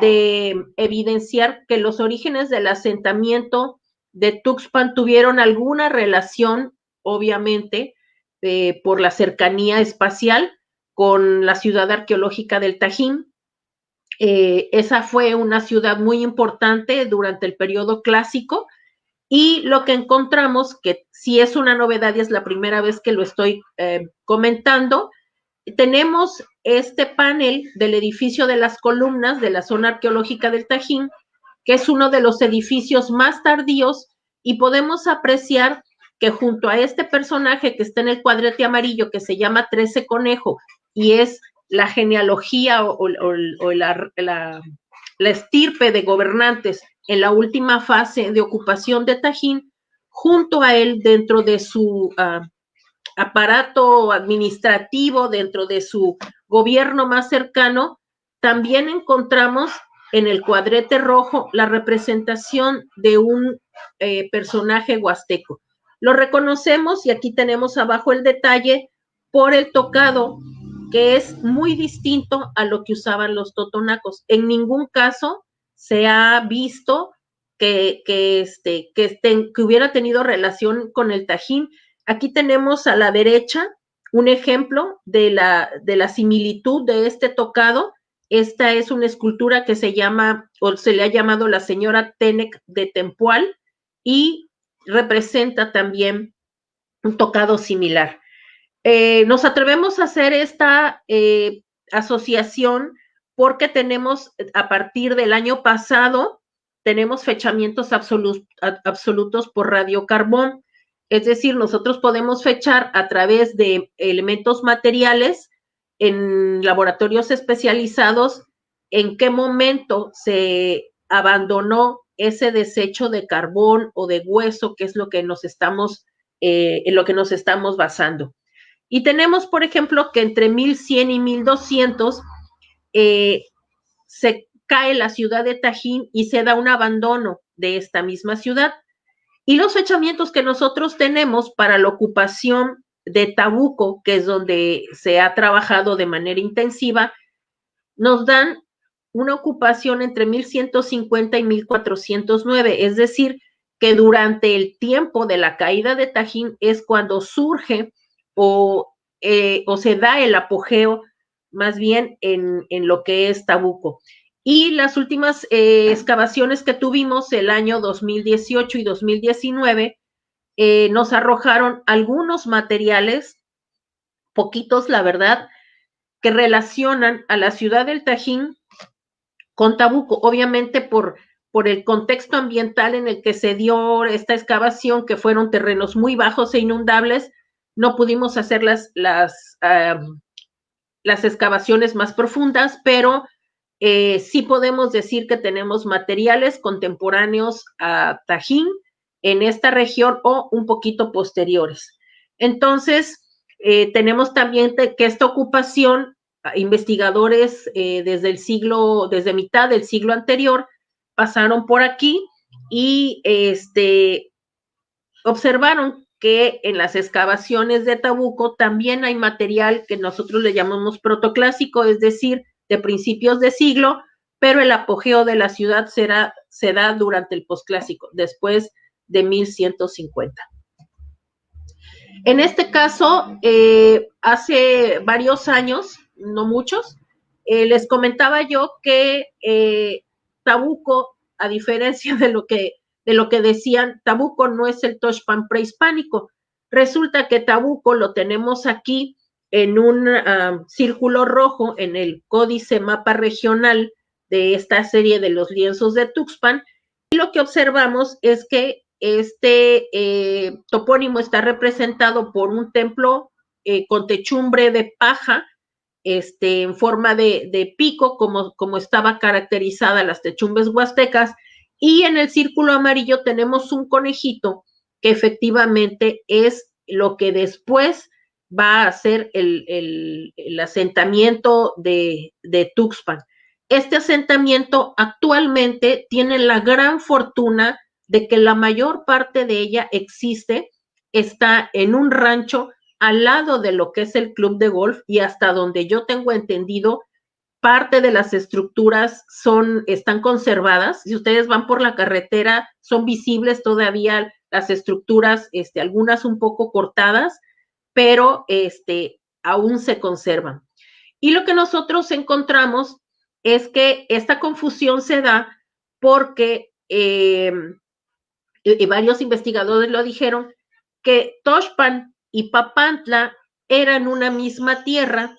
de evidenciar que los orígenes del asentamiento de Tuxpan tuvieron alguna relación, obviamente, eh, por la cercanía espacial con la ciudad arqueológica del Tajín. Eh, esa fue una ciudad muy importante durante el periodo clásico y lo que encontramos, que sí es una novedad y es la primera vez que lo estoy eh, comentando, tenemos este panel del edificio de las columnas de la zona arqueológica del Tajín, que es uno de los edificios más tardíos y podemos apreciar que junto a este personaje que está en el cuadrete amarillo que se llama Trece Conejo y es la genealogía o, la, estirpe de gobernantes en la última fase de ocupación de Tajín, junto a él dentro de su ah, aparato administrativo, dentro de su gobierno más cercano, también encontramos en el cuadrete rojo la representación de un eh, personaje huasteco. Lo reconocemos y aquí tenemos abajo el detalle por el tocado, que es muy distinto a lo que usaban los totonacos. En ningún caso se ha visto que, este, que, que hubiera tenido relación con el Tajín. Aquí tenemos a la derecha un ejemplo de la, de la similitud de este tocado. Esta es una escultura que se llama, o se le ha llamado la señora Tenec de Tempual y representa también un tocado similar. Eh, nos atrevemos a hacer esta eh, asociación porque tenemos a partir del año pasado tenemos fechamientos absolutos por radiocarbón. Es decir, nosotros podemos fechar a través de elementos materiales en laboratorios especializados en qué momento se abandonó ese desecho de carbón o de hueso, que es lo que nos estamos, eh, en lo que nos estamos basando. Y tenemos, por ejemplo, que entre 1100 y 1200 eh, se cae la ciudad de Tajín y se da un abandono de esta misma ciudad. Y los fechamientos que nosotros tenemos para la ocupación de Tabuco, que es donde se ha trabajado de manera intensiva, nos dan una ocupación entre 1150 y 1409, es decir, que durante el tiempo de la caída de Tajín es cuando surge o, eh, o se da el apogeo más bien en, en, lo que es Tabuco. Y las últimas eh, excavaciones que tuvimos el año 2018 y 2019 eh, nos arrojaron algunos materiales, poquitos la verdad, que relacionan a la ciudad del Tajín con Tabuco, obviamente por, por el contexto ambiental en el que se dio esta excavación, que fueron terrenos muy bajos e inundables, no pudimos hacer las, las, las excavaciones más profundas, pero eh, sí podemos decir que tenemos materiales contemporáneos a Tajín en esta región o un poquito posteriores. Entonces, eh, tenemos también que esta ocupación, investigadores eh, desde el siglo, desde mitad del siglo anterior, pasaron por aquí y este, observaron que en las excavaciones de Tabuco también hay material que nosotros le llamamos protoclásico, es decir, de principios de siglo, pero el apogeo de la ciudad será, se da durante el posclásico, después de 1150. En este caso, eh, hace varios años, no muchos, eh, les comentaba yo que eh, Tabuco, a diferencia de lo que de lo que decían, Tabuco no es el Toshpan prehispánico. Resulta que Tabuco lo tenemos aquí en un ah, círculo rojo en el códice mapa regional de esta serie de los lienzos de Tuxpan. Y lo que observamos es que este eh, topónimo está representado por un templo eh, con techumbre de paja, este, en forma de, de pico, como, como estaba caracterizada las techumbres huastecas, y en el círculo amarillo tenemos un conejito que efectivamente es lo que después va a ser el, asentamiento de, de Tuxpan. Este asentamiento actualmente tiene la gran fortuna de que la mayor parte de ella existe, está en un rancho al lado de lo que es el club de golf y hasta donde yo tengo entendido, parte de las estructuras son, están conservadas. Si ustedes van por la carretera, son visibles todavía las estructuras, este, algunas un poco cortadas, pero este, aún se conservan. Y lo que nosotros encontramos es que esta confusión se da porque, eh, y varios investigadores lo dijeron, que Toshpan y Papantla eran una misma tierra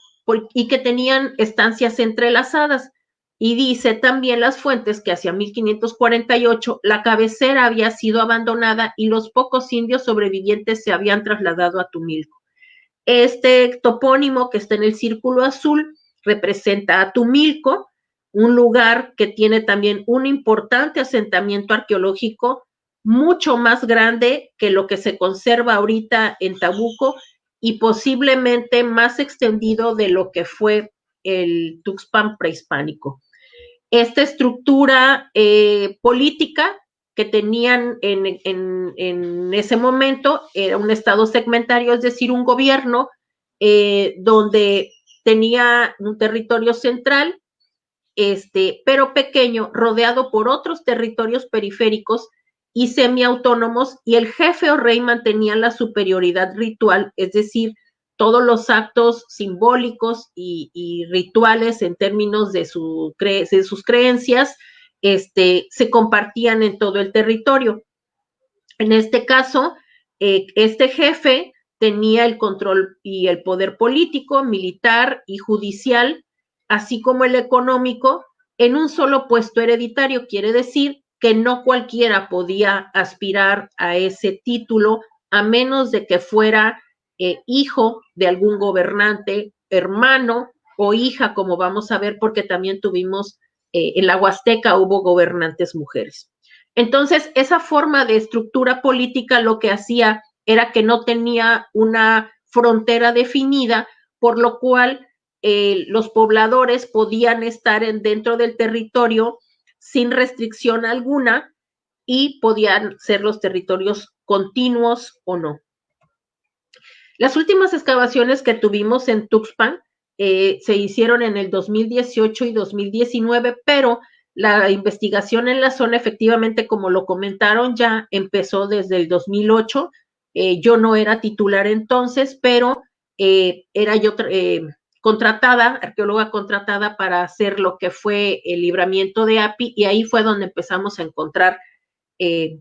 y que tenían estancias entrelazadas. Y dice también las fuentes que hacia 1548 la cabecera había sido abandonada y los pocos indios sobrevivientes se habían trasladado a Tumilco. Este topónimo que está en el círculo azul representa a Tumilco, un lugar que tiene también un importante asentamiento arqueológico mucho más grande que lo que se conserva ahorita en Tabuco y posiblemente más extendido de lo que fue el Tuxpan prehispánico. Esta estructura eh, política que tenían en, ese momento era un estado segmentario, es decir, un gobierno eh, donde tenía un territorio central, este, pero pequeño, rodeado por otros territorios periféricos y semiautónomos y el jefe o rey mantenía la superioridad ritual, es decir, todos los actos simbólicos y, rituales en términos de, su de, sus creencias este, se compartían en todo el territorio. En este caso, eh, este jefe tenía el control y el poder político, militar y judicial, así como el económico, en un solo puesto hereditario, quiere decir que no cualquiera podía aspirar a ese título a menos de que fuera eh, hijo de algún gobernante, hermano o hija, como vamos a ver, porque también tuvimos eh, en la Huasteca hubo gobernantes mujeres. Entonces, esa forma de estructura política lo que hacía era que no tenía una frontera definida, por lo cual eh, los pobladores podían estar en, dentro del territorio sin restricción alguna y podían ser los territorios continuos o no. Las últimas excavaciones que tuvimos en Tuxpan eh, se hicieron en el 2018 y 2019, pero la investigación en la zona, efectivamente, como lo comentaron, ya empezó desde el 2008. Eh, yo no era titular entonces, pero eh, era yo contratada, arqueóloga contratada para hacer lo que fue el libramiento de API y ahí fue donde empezamos a encontrar, eh,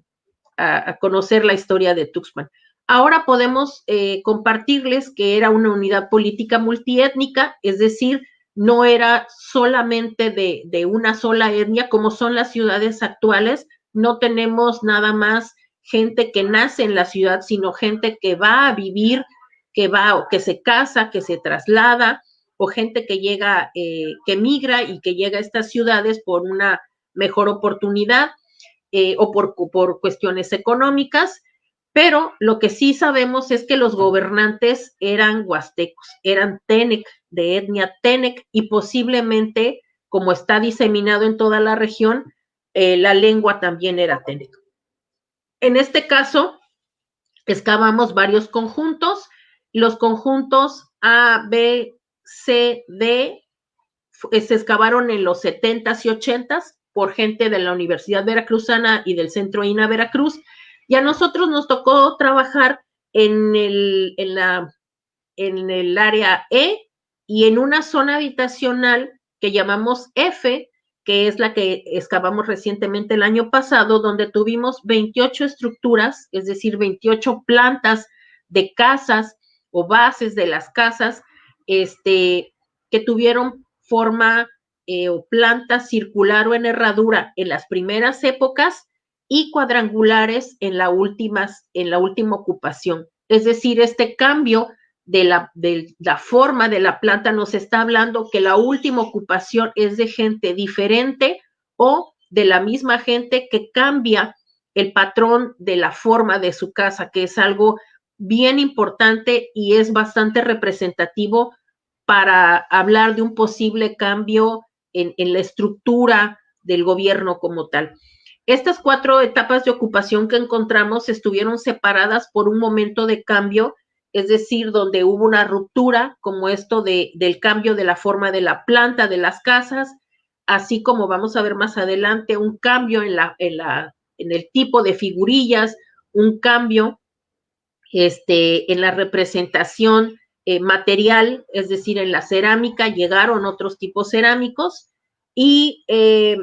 a, conocer la historia de Tuxpan. Ahora podemos eh, compartirles que era una unidad política multiétnica, es decir, no era solamente de, de una sola etnia como son las ciudades actuales, no tenemos nada más gente que nace en la ciudad, sino gente que va a vivir, que va o que se casa, que se traslada, o gente que llega, eh, que migra y que llega a estas ciudades por una mejor oportunidad eh, o por, por cuestiones económicas. Pero lo que sí sabemos es que los gobernantes eran huastecos, eran Tenec, de etnia Tenec, y posiblemente, como está diseminado en toda la región, eh, la lengua también era Tenec. En este caso, excavamos varios conjuntos. Los conjuntos A, B, D eh, se excavaron en los 70s y 80s por gente de la Universidad Veracruzana y del Centro INA Veracruz. Y a nosotros nos tocó trabajar en el, en la, en el área E y en una zona habitacional que llamamos F, que es la que excavamos recientemente el año pasado, donde tuvimos 28 estructuras, es decir, 28 plantas de casas o bases de las casas este, que tuvieron forma eh, o planta circular o en herradura en las primeras épocas y cuadrangulares en la, últimas, en la última ocupación. Es decir, este cambio de la, de la forma de la planta nos está hablando que la última ocupación es de gente diferente o de la misma gente que cambia el patrón de la forma de su casa, que es algo bien importante y es bastante representativo para hablar de un posible cambio en, la estructura del gobierno como tal. Estas cuatro etapas de ocupación que encontramos estuvieron separadas por un momento de cambio, es decir, donde hubo una ruptura, como esto de, del cambio de la forma de la planta de las casas, así como vamos a ver más adelante, un cambio en, en el tipo de figurillas, un cambio este, en la representación eh, material, es decir, en la cerámica llegaron otros tipos cerámicos y eh,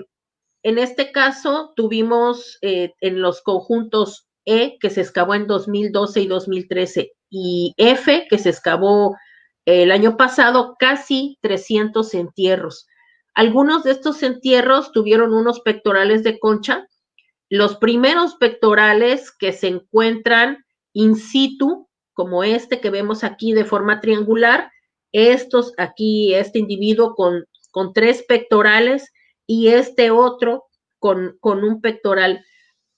en este caso tuvimos eh, en los conjuntos E, que se excavó en 2012 y 2013, y F, que se excavó el año pasado, casi 300 entierros. Algunos de estos entierros tuvieron unos pectorales de concha. Los primeros pectorales que se encuentran in situ como este que vemos aquí de forma triangular, estos aquí, este individuo con, con tres pectorales y este otro con, con, un pectoral.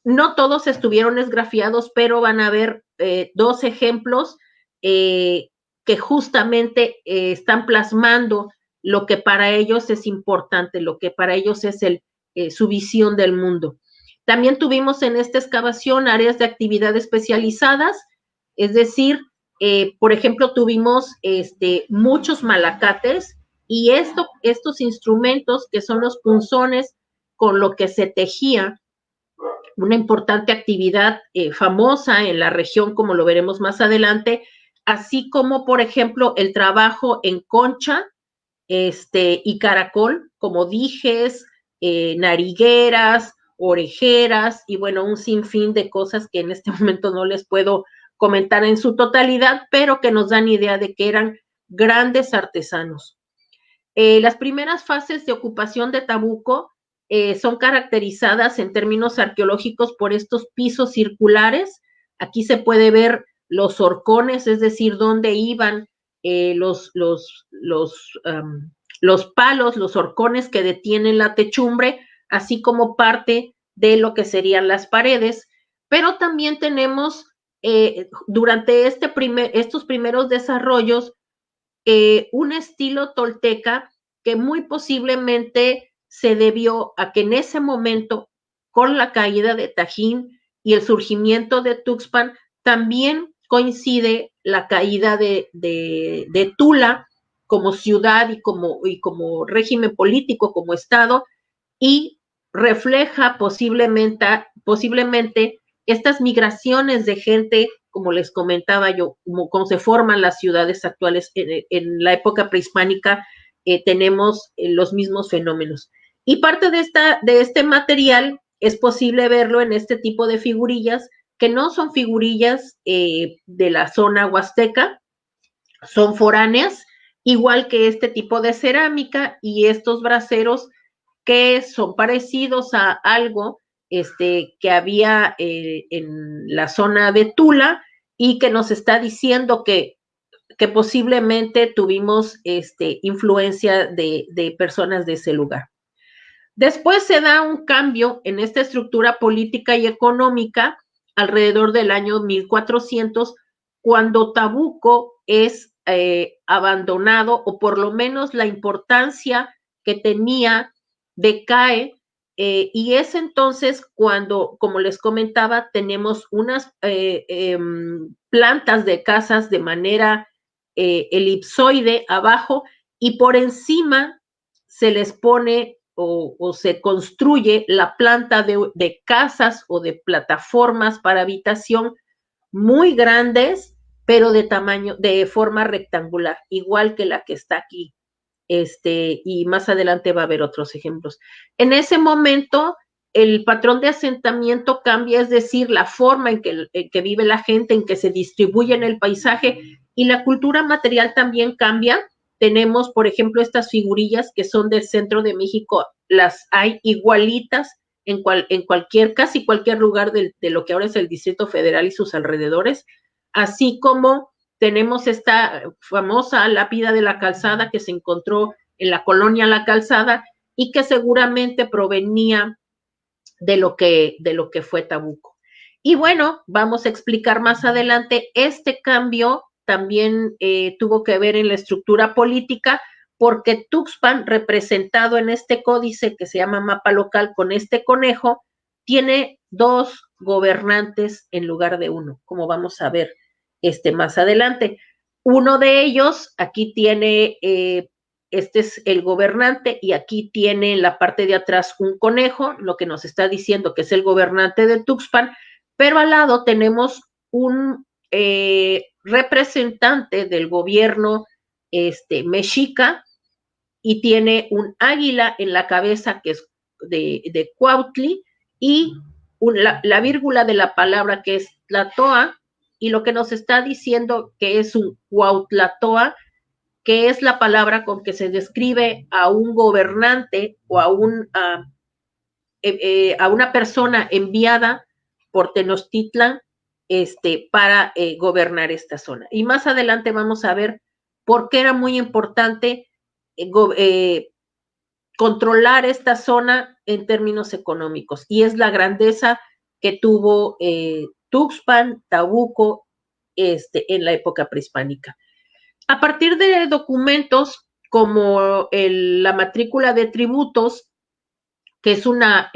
No todos estuvieron esgrafiados, pero van a ver eh, dos ejemplos eh, que justamente eh, están plasmando lo que para ellos es importante, lo que para ellos es el, su visión del mundo. También tuvimos en esta excavación áreas de actividad especializadas, es decir, eh, por ejemplo, tuvimos este, muchos malacates y esto, estos instrumentos que son los punzones con lo que se tejía, una importante actividad eh, famosa en la región, como lo veremos más adelante, así como, por ejemplo, el trabajo en concha este, y caracol, como dijes, eh, narigueras, orejeras y bueno, un sinfín de cosas que en este momento no les puedo comentar en su totalidad, pero que nos dan idea de que eran grandes artesanos. Eh, las primeras fases de ocupación de Tabuco eh, son caracterizadas en términos arqueológicos por estos pisos circulares. Aquí se puede ver los horcones, es decir, dónde iban eh, los, los, los, los palos, los horcones que detienen la techumbre, así como parte de lo que serían las paredes. Pero también tenemos eh, durante este primer, estos primeros desarrollos un estilo tolteca que muy posiblemente se debió a que en ese momento, con la caída de Tajín y el surgimiento de Tuxpan, también coincide la caída de, Tula como ciudad y como, y como régimen político, como Estado, y refleja posiblemente, posiblemente estas migraciones de gente, como les comentaba yo, como, se forman las ciudades actuales en, la época prehispánica, eh, tenemos eh, los mismos fenómenos. Y parte de, esta, de este material es posible verlo en este tipo de figurillas, que no son figurillas eh, de la zona huasteca, son foráneas, igual que este tipo de cerámica y estos braseros que son parecidos a algo este, que había eh, en la zona de Tula y que nos está diciendo que, que posiblemente tuvimos este, influencia de, de personas de ese lugar. Después se da un cambio en esta estructura política y económica alrededor del año 1400, cuando Tabuco es eh, abandonado o por lo menos la importancia que tenía decae eh, y es entonces cuando, como les comentaba, tenemos unas eh, em, plantas de casas de manera elipsoide abajo y por encima se les pone o, se construye la planta de, casas o de plataformas para habitación muy grandes, pero de tamaño, de forma rectangular, igual que la que está aquí. Este, y más adelante va a haber otros ejemplos. En ese momento, el patrón de asentamiento cambia, es decir, la forma en que, vive la gente, en que se distribuye en el paisaje, y la cultura material también cambia tenemos, por ejemplo, estas figurillas que son del centro de México, las hay igualitas en, cual, en cualquier, casi cualquier lugar de, lo que ahora es el Distrito Federal y sus alrededores, así como tenemos esta famosa lápida de la calzada que se encontró en la colonia La Calzada y que seguramente provenía de lo que, de lo que fue Tabuco. Y bueno, vamos a explicar más adelante este cambio también eh, tuvo que ver en la estructura política, porque Tuxpan, representado en este códice que se llama mapa local con este conejo, tiene dos gobernantes en lugar de uno, como vamos a ver este más adelante. Uno de ellos, aquí tiene, eh, este es el gobernante y aquí tiene en la parte de atrás un conejo, lo que nos está diciendo que es el gobernante de Tuxpan, pero al lado tenemos un eh, representante del gobierno este, mexica y tiene un águila en la cabeza que es de, de Cuautli y la, vírgula de la palabra que es Tlatoa y lo que nos está diciendo que es un Cuautlatoa, que es la palabra con que se describe a un gobernante o a, un, a, eh, eh, una persona enviada por Tenochtitlan este, para eh, gobernar esta zona. Y más adelante vamos a ver por qué era muy importante controlar esta zona en términos económicos. Y es la grandeza que tuvo Tuxpan, Tabuco, este, en la época prehispánica. A partir de documentos como la matrícula de tributos, que es una,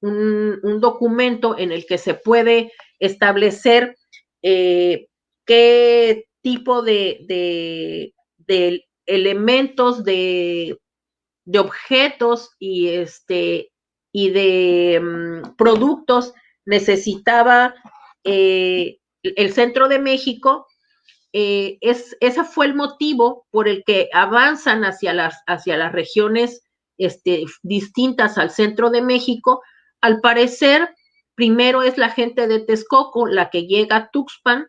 un, documento en el que se puede establecer eh, qué tipo de, elementos, de, objetos y, este, y de mm, productos necesitaba eh, el centro de México. Eh, es, ese fue el motivo por el que avanzan hacia las, hacia las regiones este, distintas al centro de México. Al parecer, Primero es la gente de Texcoco la que llega a Tuxpan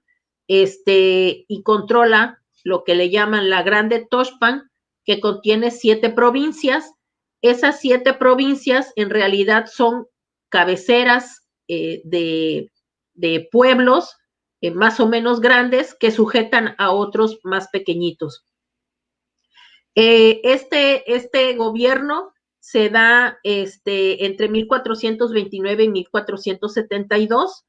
este, y controla lo que le llaman la Grande Toxpan, que contiene siete provincias, esas siete provincias en realidad son cabeceras eh, de, pueblos eh, más o menos grandes que sujetan a otros más pequeñitos. Eh, este, este gobierno se da este, entre 1429 y 1472.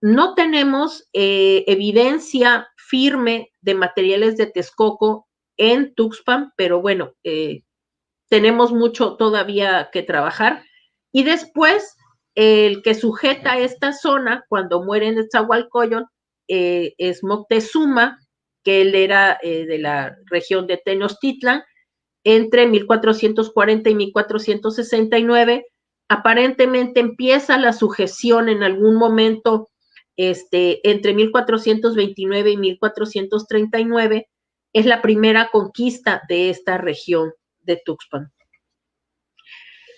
No tenemos evidencia firme de materiales de Texcoco en Tuxpan, pero bueno, tenemos mucho todavía que trabajar. Y después, el que sujeta esta zona cuando muere en Zahualcoyot eh, es Moctezuma, que él era eh, de la región de Tenochtitlan, entre 1440 y 1469. Aparentemente empieza la sujeción en algún momento este, entre 1429 y 1439. Es la primera conquista de esta región de Tuxpan.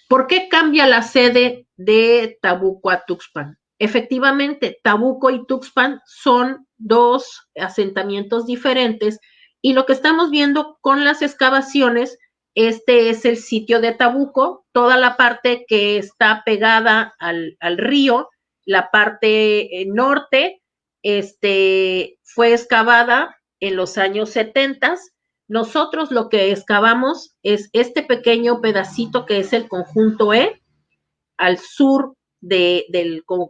¿Por qué cambia la sede de Tabuco a Tuxpan? Efectivamente, Tabuco y Tuxpan son dos asentamientos diferentes y lo que estamos viendo con las excavaciones, este es el sitio de Tabuco, toda la parte que está pegada al, río, la parte eh, norte, este, fue excavada en los años 70 nosotros lo que excavamos es este pequeño pedacito que es el conjunto E, al sur de,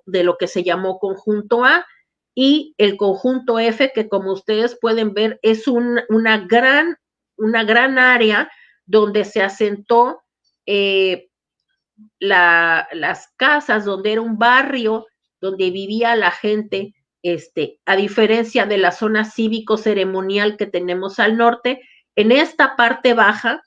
lo que se llamó conjunto A, y el conjunto F, que como ustedes pueden ver es una, gran, una gran área donde se asentó eh, las casas, donde era un barrio, donde vivía la gente este, a diferencia de la zona cívico-ceremonial que tenemos al norte, en esta parte baja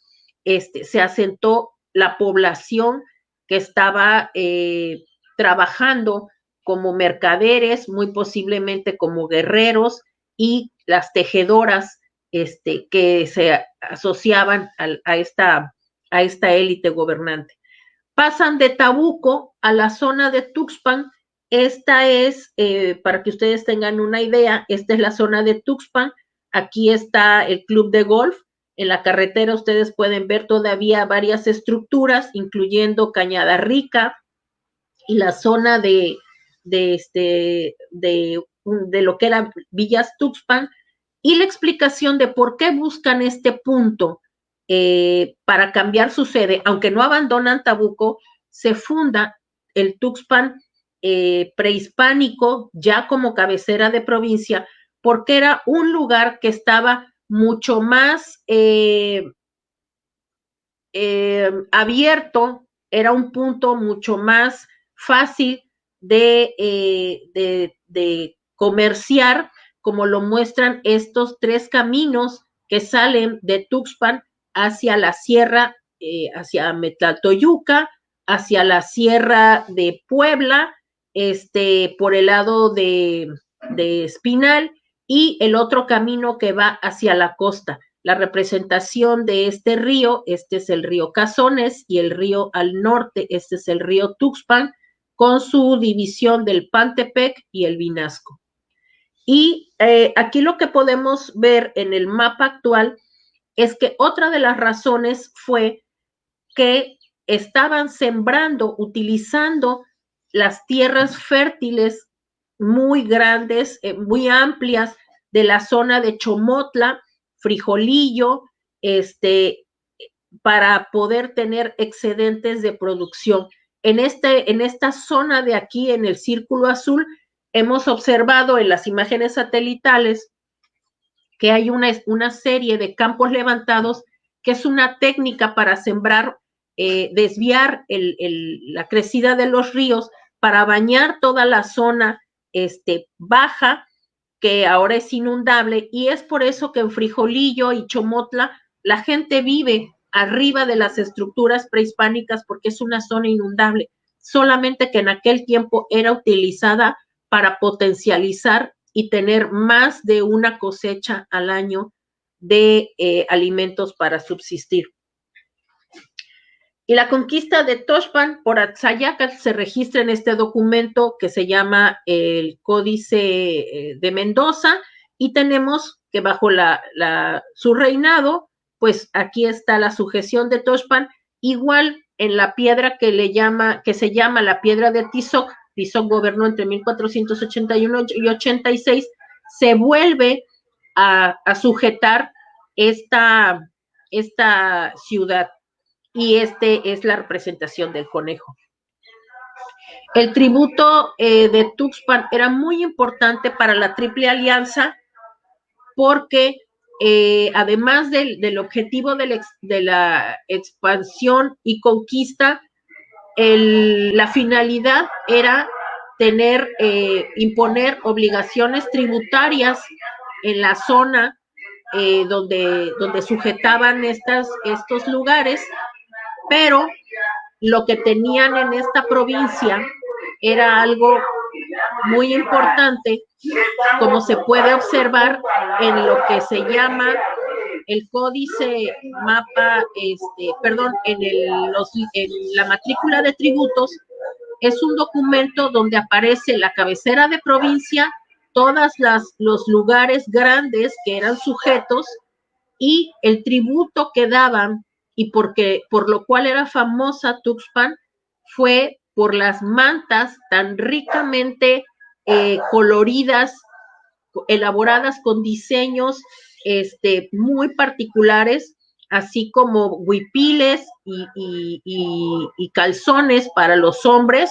este, se asentó la población que estaba eh, trabajando como mercaderes, muy posiblemente como guerreros y las tejedoras este, que se asociaban a, esta, a esta élite gobernante. Pasan de Tabuco a la zona de Tuxpan, esta es, eh, para que ustedes tengan una idea, esta es la zona de Tuxpan. Aquí está el club de golf. En la carretera ustedes pueden ver todavía varias estructuras, incluyendo Cañada Rica y la zona de, de, este, de, lo que era Villas Tuxpan. Y la explicación de por qué buscan este punto eh, para cambiar su sede, aunque no abandonan Tabuco, se funda el Tuxpan eh, prehispánico ya como cabecera de provincia, porque era un lugar que estaba mucho más eh, eh, abierto, era un punto mucho más fácil de, de, comerciar, como lo muestran estos tres caminos que salen de Tuxpan hacia la sierra, hacia Metlatoyuca, hacia la sierra de Puebla este, por el lado de, Espinal y el otro camino que va hacia la costa. La representación de este río, este es el río Cazones y el río al norte, este es el río Tuxpan, con su división del Pantepec y el Vinasco. Y eh, aquí lo que podemos ver en el mapa actual es que otra de las razones fue que estaban sembrando, utilizando las tierras fértiles muy grandes, eh, muy amplias de la zona de Chomotla, Frijolillo, este, para poder tener excedentes de producción. En, este, en esta zona de aquí, en el círculo azul, hemos observado en las imágenes satelitales que hay una, una serie de campos levantados que es una técnica para sembrar, eh, desviar la crecida de los ríos para bañar toda la zona este, baja, que ahora es inundable, y es por eso que en Frijolillo y Chomotla la gente vive arriba de las estructuras prehispánicas porque es una zona inundable, solamente que en aquel tiempo era utilizada para potencializar y tener más de una cosecha al año de eh, alimentos para subsistir. Y la conquista de Toshpan por Atzayacal se registra en este documento que se llama el Códice eh, de Mendoza. Y tenemos que bajo su reinado, pues aquí está la sujeción de Toshpan Igual en la piedra que le llama, que se llama la piedra de Tizoc, Tizoc gobernó entre 1481 y 86, se vuelve a, sujetar esta ciudad y este es la representación del conejo. El tributo eh, de Tuxpan era muy importante para la Triple Alianza porque eh, además del, objetivo de la, expansión y conquista, la finalidad era tener, eh, imponer obligaciones tributarias en la zona donde, donde sujetaban estas, estos lugares, pero lo que tenían en esta provincia era algo muy importante, como se puede observar en lo que se llama el códice mapa, este, perdón, en, el, los, en la matrícula de tributos, es un documento donde aparece la cabecera de provincia, todas las los lugares grandes que eran sujetos y el tributo que daban y porque por lo cual era famosa Tuxpan fue por las mantas tan ricamente eh, coloridas, elaboradas con diseños este, muy particulares, así como huipiles y, calzones para los hombres,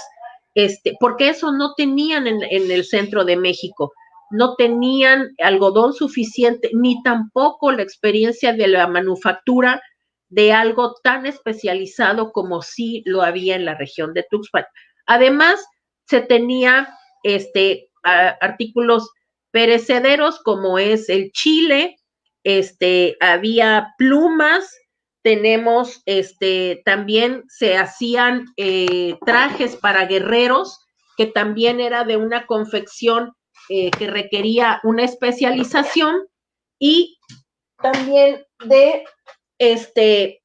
este, porque eso no tenían en, en el centro de México. No tenían algodón suficiente, ni tampoco la experiencia de la manufactura de algo tan especializado como sí lo había en la región de Tuxpan. Además, se tenía este, artículos perecederos como es el chile, este, había plumas, tenemos, este, también se hacían eh, trajes para guerreros, que también era de una confección eh, que requería una especialización y también de este,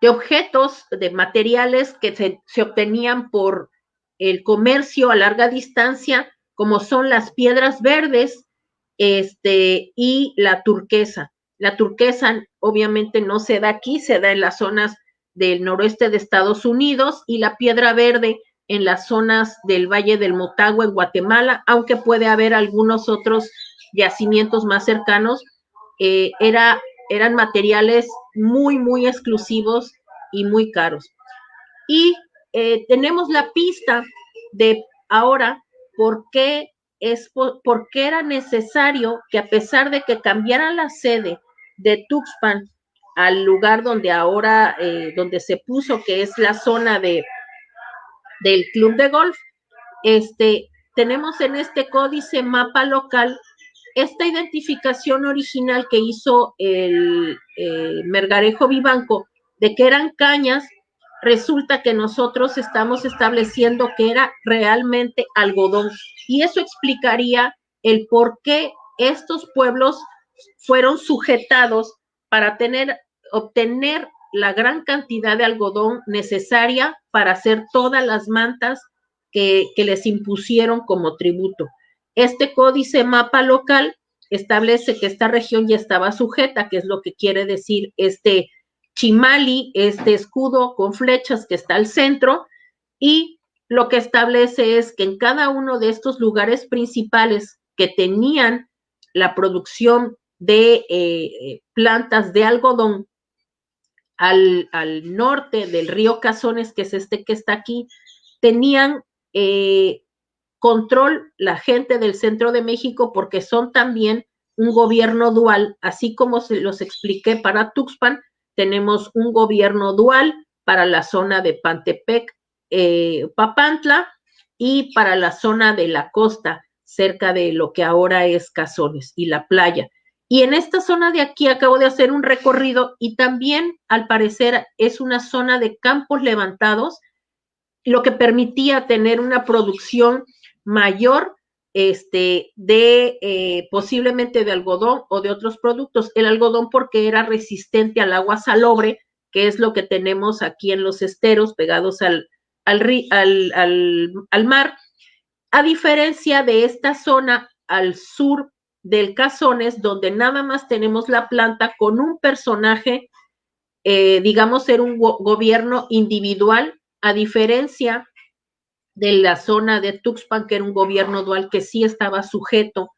de objetos, de materiales que se, obtenían por el comercio a larga distancia, como son las piedras verdes este, y la turquesa. La turquesa obviamente no se da aquí, se da en las zonas del noroeste de Estados Unidos y la piedra verde en las zonas del Valle del Motagua en Guatemala, aunque puede haber algunos otros yacimientos más cercanos, eh, era eran materiales muy, muy exclusivos y muy caros. Y eh, tenemos la pista de ahora por qué, es, por, qué era necesario que a pesar de que cambiara la sede de Tuxpan al lugar donde ahora, eh, donde se puso, que es la zona de, del club de golf, este, tenemos en este códice mapa local esta identificación original que hizo el eh, Mergarejo Vivanco de que eran cañas, resulta que nosotros estamos estableciendo que era realmente algodón. Y eso explicaría el por qué estos pueblos fueron sujetados para tener, obtener la gran cantidad de algodón necesaria para hacer todas las mantas que, que les impusieron como tributo. Este códice mapa local establece que esta región ya estaba sujeta, que es lo que quiere decir este chimali, este escudo con flechas que está al centro, y lo que establece es que en cada uno de estos lugares principales que tenían la producción de eh, plantas de algodón al, al, norte del río Cazones, que es este que está aquí, tenían eh, control la gente del centro de México porque son también un gobierno dual, así como se los expliqué para Tuxpan, tenemos un gobierno dual para la zona de Pantepec, eh, Papantla y para la zona de la costa, cerca de lo que ahora es Cazones y la playa. Y en esta zona de aquí acabo de hacer un recorrido y también al parecer es una zona de campos levantados, lo que permitía tener una producción mayor este, de eh, posiblemente de algodón o de otros productos. El algodón porque era resistente al agua salobre, que es lo que tenemos aquí en los esteros pegados al, al, mar, a diferencia de esta zona al sur del Cazones, donde nada más tenemos la planta con un personaje eh, digamos, ser un gobierno individual, a diferencia de la zona de Tuxpan, que era un gobierno dual que sí estaba sujeto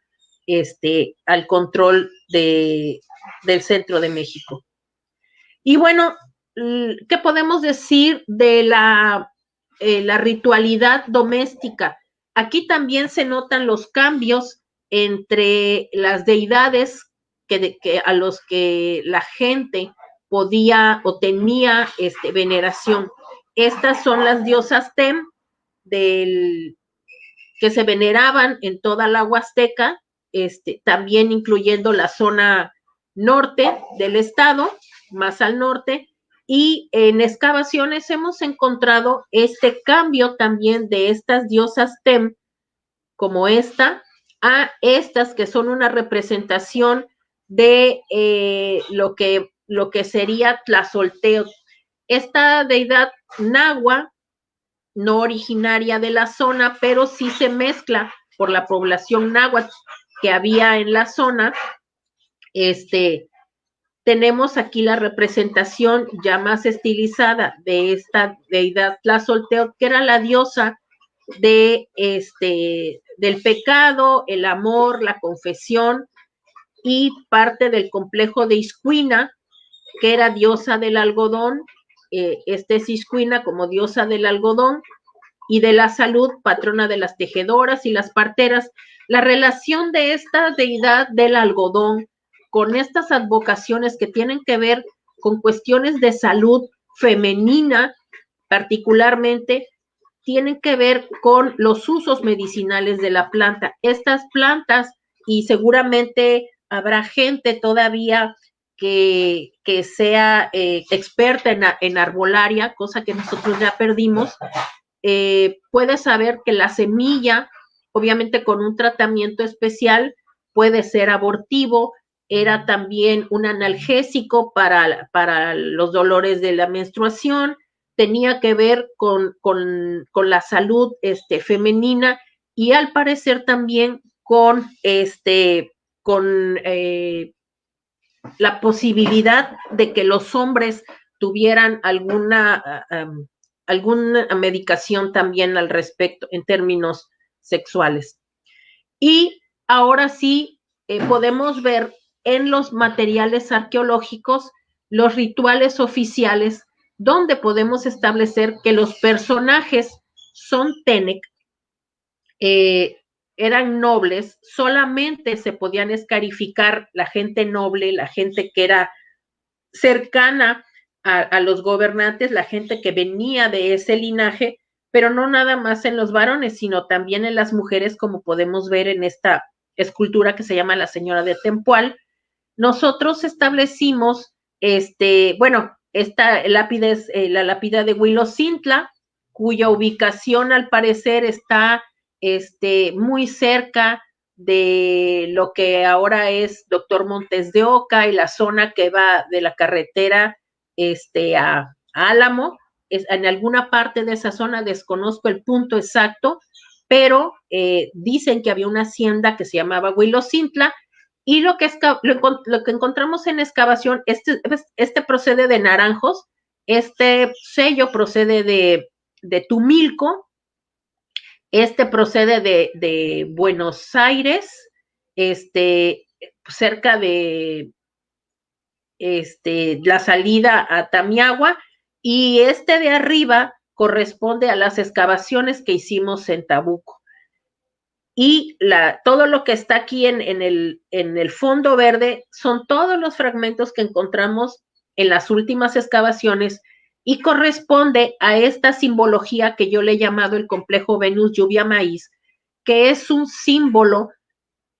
este, al control de, del centro de México. Y bueno, ¿qué podemos decir de la, eh, la ritualidad doméstica? Aquí también se notan los cambios entre las deidades que, que, a los que la gente podía o tenía este, veneración. Estas son las diosas Tem del, que se veneraban en toda la Huasteca, este, también incluyendo la zona norte del estado, más al norte, y en excavaciones hemos encontrado este cambio también de estas diosas Tem, como esta, a estas que son una representación de eh, lo, que, lo que sería Tlazolteo. Esta deidad nahua, no originaria de la zona, pero sí se mezcla por la población náhuatl que había en la zona, este, tenemos aquí la representación ya más estilizada de esta deidad Tlazolteotl, que era la diosa de este del pecado, el amor, la confesión y parte del complejo de Iscuina, que era diosa del algodón, eh, este es Iscuina como diosa del algodón y de la salud, patrona de las tejedoras y las parteras. La relación de esta deidad del algodón con estas advocaciones que tienen que ver con cuestiones de salud femenina, particularmente, tienen que ver con los usos medicinales de la planta. Estas plantas, y seguramente habrá gente todavía que, que sea eh, experta en, en, arbolaria, cosa que nosotros ya perdimos, eh, puede saber que la semilla, obviamente con un tratamiento especial, puede ser abortivo, era también un analgésico para, para los dolores de la menstruación, tenía que ver con, la salud este, femenina y al parecer también con, este, con eh, la posibilidad de que los hombres tuvieran alguna, ah, alguna medicación también al respecto en términos sexuales. Y ahora sí eh, podemos ver en los materiales arqueológicos los rituales oficiales donde podemos establecer que los personajes son Tenec, eh, eran nobles, solamente se podían escarificar la gente noble, la gente que era cercana a, los gobernantes, la gente que venía de ese linaje, pero no nada más en los varones, sino también en las mujeres, como podemos ver en esta escultura que se llama La Señora de Tempual. Nosotros establecimos, este, bueno, esta lápida es eh, la lápida de Huilocintla, cuya ubicación al parecer está este, muy cerca de lo que ahora es Doctor Montes de Oca y la zona que va de la carretera este, a, Álamo. Es, en alguna parte de esa zona desconozco el punto exacto, pero eh, dicen que había una hacienda que se llamaba Huilocintla y lo que, lo, que encontramos en excavación, este, este procede de Naranjos, este sello procede de, de Tumilco, este procede de, Buenos Aires, este, cerca de este, la salida a Tamiagua, y este de arriba corresponde a las excavaciones que hicimos en Tabuco. Y todo lo que está aquí en, el, en el fondo verde son todos los fragmentos que encontramos en las últimas excavaciones y corresponde a esta simbología que yo le he llamado el complejo Venus lluvia maíz, que es un símbolo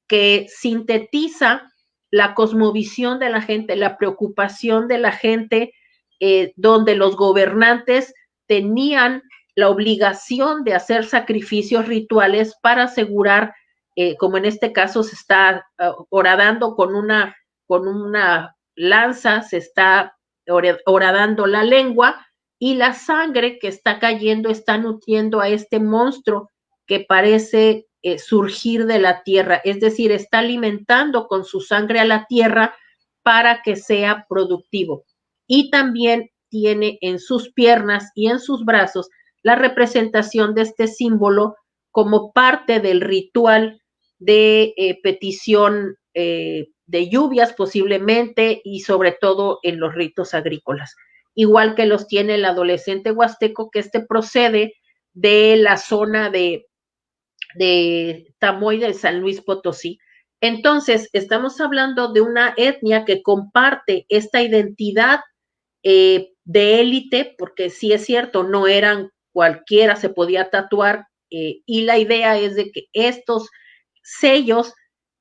que sintetiza la cosmovisión de la gente, la preocupación de la gente, eh, donde los gobernantes tenían la obligación de hacer sacrificios rituales para asegurar, eh, como en este caso se está uh, horadando con una, con una lanza, se está horadando la lengua y la sangre que está cayendo está nutriendo a este monstruo que parece eh, surgir de la tierra, es decir, está alimentando con su sangre a la tierra para que sea productivo. y también tiene en sus piernas y en sus brazos la representación de este símbolo como parte del ritual de eh, petición eh, de lluvias posiblemente y sobre todo en los ritos agrícolas. Igual que los tiene el adolescente huasteco, que este procede de la zona de, de Tamoy de San Luis Potosí. Entonces, estamos hablando de una etnia que comparte esta identidad eh, de élite, porque sí es cierto, no eran cualquiera, se podía tatuar, eh, y la idea es de que estos sellos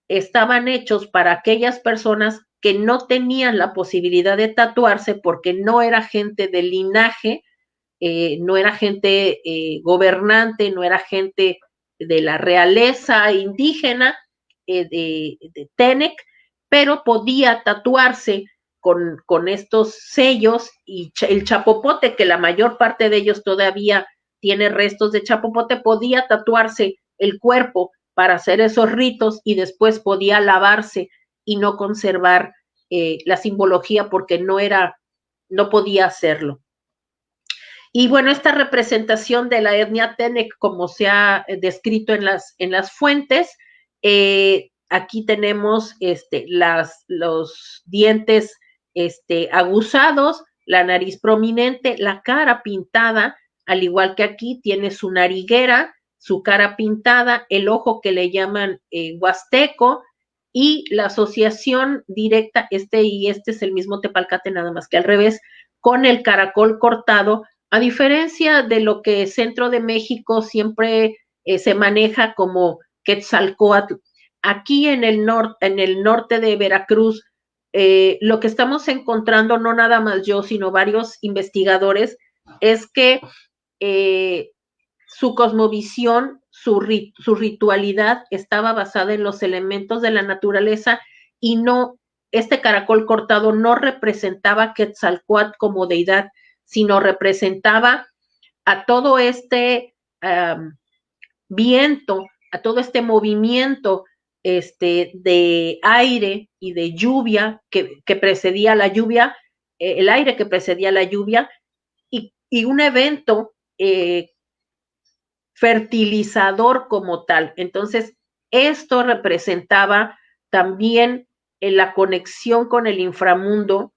estaban hechos para aquellas personas que no tenían la posibilidad de tatuarse porque no era gente de linaje, eh, no era gente eh, gobernante, no era gente de la realeza indígena de, de, Tenec, pero podía tatuarse con, con, estos sellos y el chapopote, que la mayor parte de ellos todavía tiene restos de chapopote, podía tatuarse el cuerpo para hacer esos ritos y después podía lavarse y no conservar eh, la simbología porque no era, no podía hacerlo. Y bueno, esta representación de la etnia Tenec, como se ha eh, descrito en las, en las fuentes, eh, aquí tenemos este, las, los dientes este, aguzados, la nariz prominente, la cara pintada, al igual que aquí tiene su nariguera, su cara pintada, el ojo que le llaman eh, huasteco y la asociación directa, este y este es el mismo tepalcate, nada más que al revés, con el caracol cortado, a diferencia de lo que Centro de México siempre eh, se maneja como Quetzalcoatl. Aquí en el, norte, en el norte de Veracruz, eh, lo que estamos encontrando, no nada más yo, sino varios investigadores, es que su cosmovisión, su, su ritualidad estaba basada en los elementos de la naturaleza y no, este caracol cortado no representaba Quetzalcoatl como deidad, sino representaba a todo este viento, a todo este movimiento este, de aire y de lluvia que, precedía la lluvia, eh, el aire que precedía la lluvia, y, y un evento eh, fertilizador como tal. Entonces, esto representaba también en eh, la conexión con el inframundo,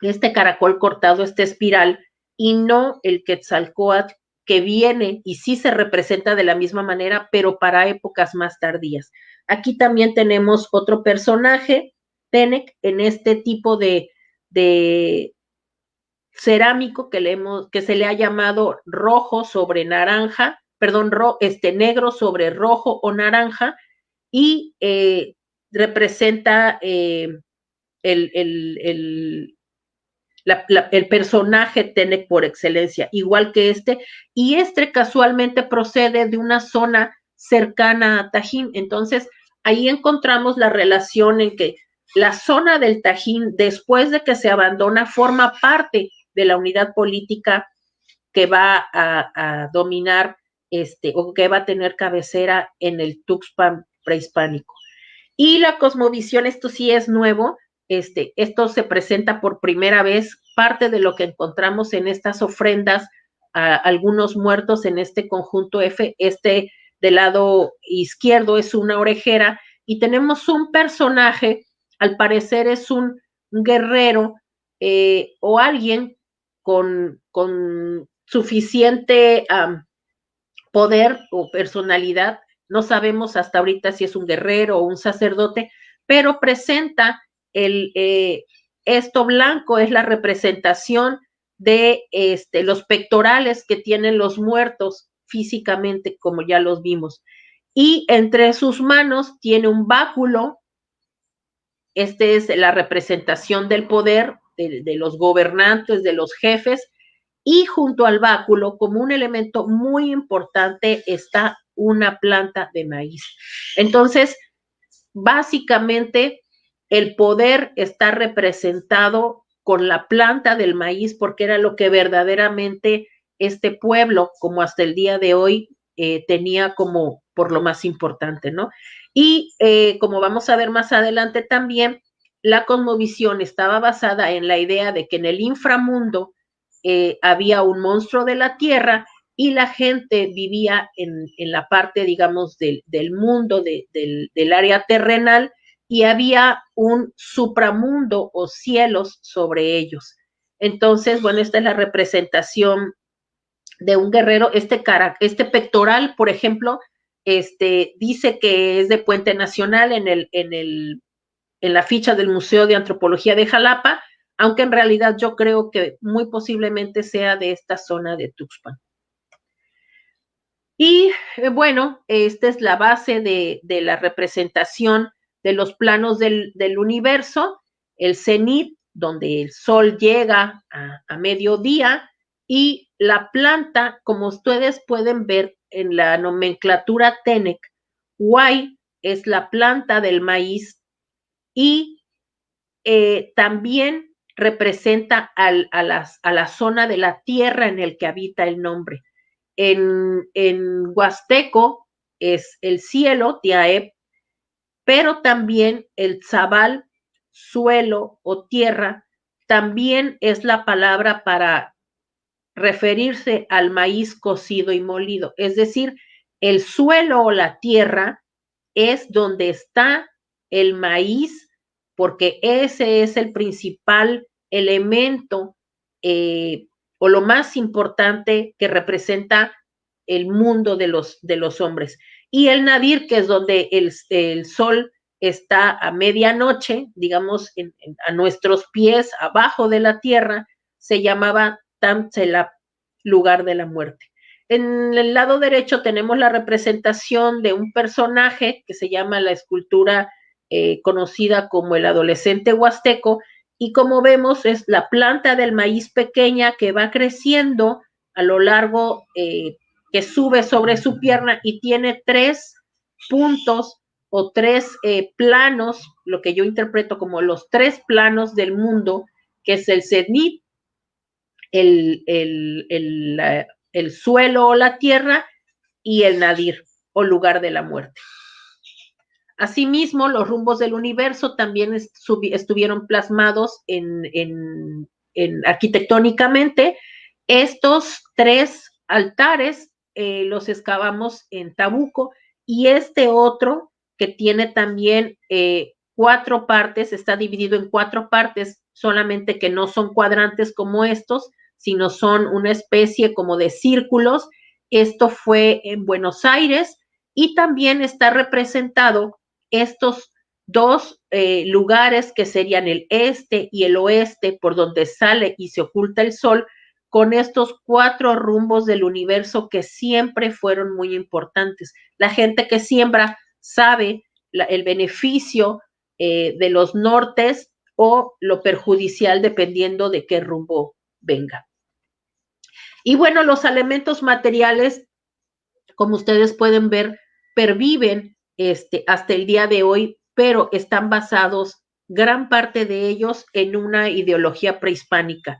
este caracol cortado, esta espiral, y no el Quetzalcoatl que viene y sí se representa de la misma manera, pero para épocas más tardías. Aquí también tenemos otro personaje, Tenec, en este tipo de, de cerámico que, le hemos, que se le ha llamado rojo sobre naranja, perdón, este negro sobre rojo o naranja y eh, representa eh, el, el, el, personaje Tenec por excelencia, igual que este, y este casualmente procede de una zona cercana a Tajín. Entonces, ahí encontramos la relación en que la zona del Tajín, después de que se abandona, forma parte de la unidad política que va a dominar este, o que va a tener cabecera en el Tuxpan prehispánico. Y la cosmovisión, esto sí es nuevo, este, esto se presenta por primera vez, parte de lo que encontramos en estas ofrendas a algunos muertos en este conjunto F, este del lado izquierdo es una orejera y tenemos un personaje, al parecer es un guerrero eh, o alguien con, con suficiente poder o personalidad. No sabemos hasta ahorita si es un guerrero o un sacerdote, pero presenta el, eh, esto blanco es la representación de este, los pectorales que tienen los muertos físicamente, como ya los vimos. Y entre sus manos tiene un báculo. Este es la representación del poder de los gobernantes, de los jefes, y junto al báculo, como un elemento muy importante, está una planta de maíz. Entonces, básicamente, el poder está representado con la planta del maíz porque era lo que verdaderamente este pueblo, como hasta el día de hoy, eh, tenía como por lo más importante, ¿no? Y eh, como vamos a ver más adelante también, la cosmovisión estaba basada en la idea de que en el inframundo eh, había un monstruo de la tierra y la gente vivía en, la parte, digamos, del, mundo, del, área terrenal, y había un supramundo o cielos sobre ellos. Entonces, bueno, esta es la representación de un guerrero. Este, cara, este pectoral, por ejemplo, este, dice que es de Puente Nacional en, el, en, el, en la ficha del Museo de Antropología de Jalapa, aunque en realidad yo creo que muy posiblemente sea de esta zona de Tuxpan. Y eh, bueno, esta es la base de, la representación de los planos del, universo, el cenit, donde el sol llega a, a mediodía, y la planta, como ustedes pueden ver en la nomenclatura TENEC, Y es la planta del maíz y eh, también representa a, la zona de la tierra en el que habita el nombre. En, en Huasteco es el cielo, Tiaep, pero también el zabal, suelo o tierra, también es la palabra para referirse al maíz cocido y molido. Es decir, el suelo o la tierra es donde está el maíz, porque ese es el principal elemento eh, o lo más importante que representa el mundo de los, de los hombres. Y el nadir, que es donde el, sol está a medianoche, digamos, a nuestros pies, abajo de la tierra, se llamaba Tamtselap, lugar de la muerte. En el lado derecho tenemos la representación de un personaje que se llama la escultura eh, conocida como el adolescente huasteco, y como vemos es la planta del maíz pequeña que va creciendo a lo largo, eh, que sube sobre su pierna y tiene tres puntos o tres eh, planos, lo que yo interpreto como los tres planos del mundo, que es el cenit, el, el, suelo o la tierra y el nadir o lugar de la muerte. Asimismo, los rumbos del universo también estuvieron plasmados en, en, arquitectónicamente. Estos tres altares eh, los excavamos en Tabuco y este otro que tiene también eh, cuatro partes, está dividido en cuatro partes, solamente que no son cuadrantes como estos, sino son una especie como de círculos. Esto fue en Buenos Aires y también está representado estos dos eh, lugares que serían el este y el oeste por donde sale y se oculta el sol, con estos cuatro rumbos del universo que siempre fueron muy importantes. La gente que siembra sabe el beneficio eh, de los nortes o lo perjudicial dependiendo de qué rumbo venga. Y bueno, los elementos materiales, como ustedes pueden ver, perviven este, hasta el día de hoy, pero están basados, gran parte de ellos, en una ideología prehispánica.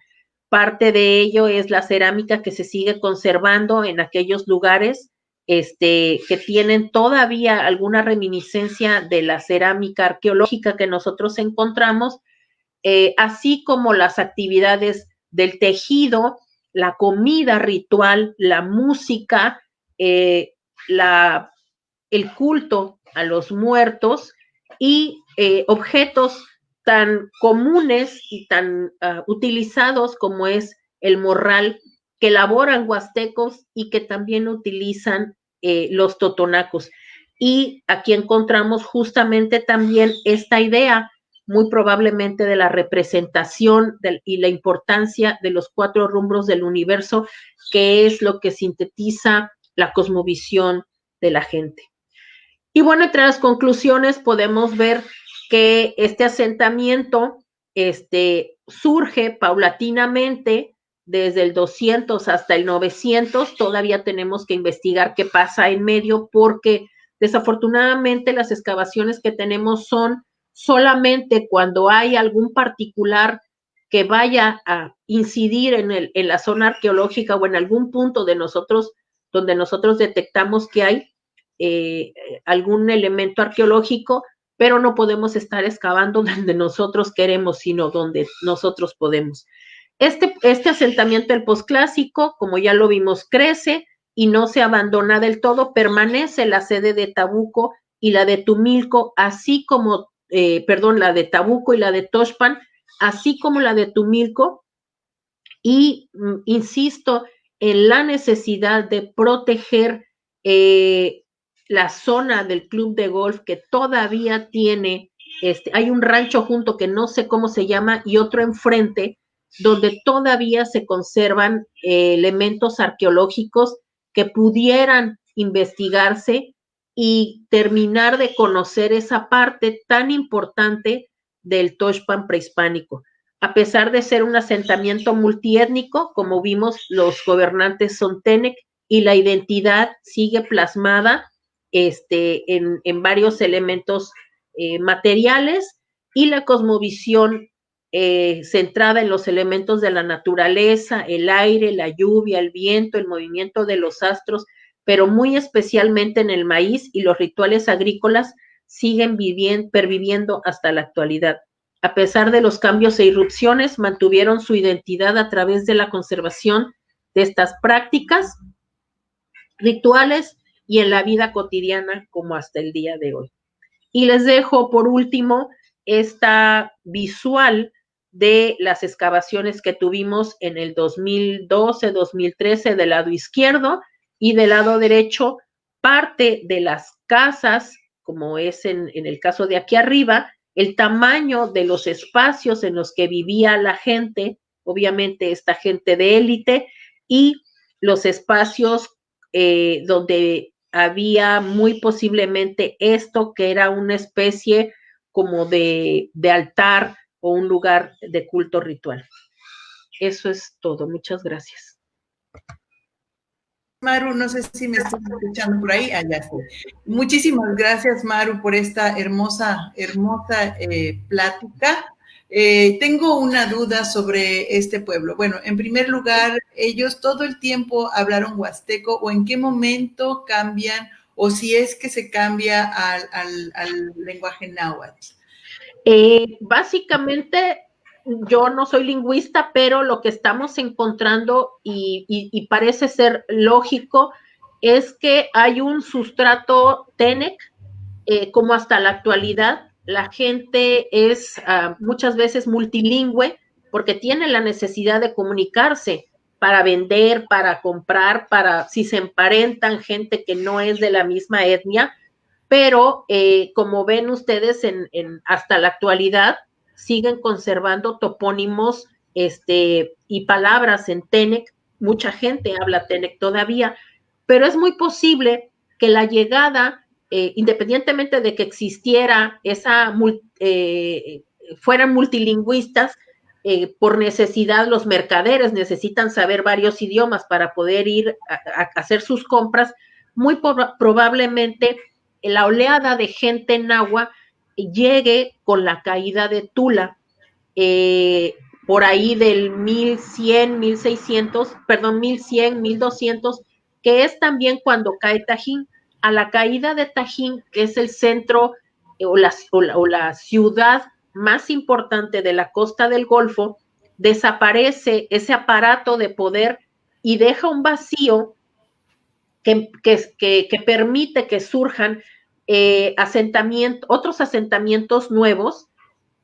Parte de ello es la cerámica que se sigue conservando en aquellos lugares este, que tienen todavía alguna reminiscencia de la cerámica arqueológica que nosotros encontramos, eh, así como las actividades del tejido la comida ritual, la música, eh, la, el culto a los muertos y eh, objetos tan comunes y tan ah, utilizados como es el morral que elaboran huastecos y que también utilizan eh, los totonacos. Y aquí encontramos justamente también esta idea muy probablemente de la representación y la importancia de los cuatro rumbos del universo, que es lo que sintetiza la cosmovisión de la gente. Y bueno, entre las conclusiones podemos ver que este asentamiento este, surge paulatinamente desde el 200 hasta el 900. Todavía tenemos que investigar qué pasa en medio porque desafortunadamente las excavaciones que tenemos son solamente cuando hay algún particular que vaya a incidir en, el, en la zona arqueológica o en algún punto de nosotros donde nosotros detectamos que hay eh, algún elemento arqueológico, pero no podemos estar excavando donde nosotros queremos, sino donde nosotros podemos. Este, este asentamiento del posclásico, como ya lo vimos, crece y no se abandona del todo, permanece la sede de Tabuco y la de Tumilco, así como, eh, perdón, la de Tabuco y la de Toshpan, así como la de Tumilco, y mm, insisto en la necesidad de proteger eh, la zona del club de golf que todavía tiene, este, hay un rancho junto que no sé cómo se llama y otro enfrente donde todavía se conservan eh, elementos arqueológicos que pudieran investigarse y terminar de conocer esa parte tan importante del Toshpan prehispánico. A pesar de ser un asentamiento multiétnico, como vimos, los gobernantes son Tenec y la identidad sigue plasmada este, en, varios elementos eh, materiales y la cosmovisión eh, centrada en los elementos de la naturaleza, el aire, la lluvia, el viento, el movimiento de los astros, pero muy especialmente en el maíz y los rituales agrícolas siguen viviendo, perviviendo hasta la actualidad. A pesar de los cambios e irrupciones, mantuvieron su identidad a través de la conservación de estas prácticas rituales y en la vida cotidiana como hasta el día de hoy. Y les dejo por último esta visual de las excavaciones que tuvimos en el 2012, 2013 del lado izquierdo y del lado derecho, parte de las casas, como es en, en el caso de aquí arriba, el tamaño de los espacios en los que vivía la gente, obviamente esta gente de élite, y los espacios eh, donde había muy posiblemente esto que era una especie como de, altar o un lugar de culto ritual. Eso es todo. Muchas gracias. Maru, no sé si me estás escuchando por ahí. Allá ah, Muchísimas gracias, Maru, por esta hermosa, hermosa eh, plática. Eh, tengo una duda sobre este pueblo. Bueno, en primer lugar, ellos todo el tiempo hablaron huasteco o en qué momento cambian o si es que se cambia al, al lenguaje náhuatl. Eh, básicamente, yo no soy lingüista, pero lo que estamos encontrando y, parece ser lógico es que hay un sustrato TENEC, eh, como hasta la actualidad, la gente es ah, muchas veces multilingüe porque tiene la necesidad de comunicarse para vender, para comprar, para si se emparentan gente que no es de la misma etnia, pero eh, como ven ustedes en, hasta la actualidad, siguen conservando topónimos este, y palabras en Tenec. Mucha gente habla Tenec todavía, pero es muy posible que la llegada, eh, independientemente de que existiera esa, eh, fueran multilingüistas, por necesidad los mercaderes necesitan saber varios idiomas para poder ir a, hacer sus compras, muy probablemente la oleada de gente en agua llegue con la caída de Tula, eh, por ahí del 1100, 1600, perdón, 1100, 1200, que es también cuando cae Tajín. A la caída de Tajín, que es el centro eh, o, la, ciudad más importante de la costa del Golfo, desaparece ese aparato de poder y deja un vacío que, permite que surjan eh, otros asentamientos nuevos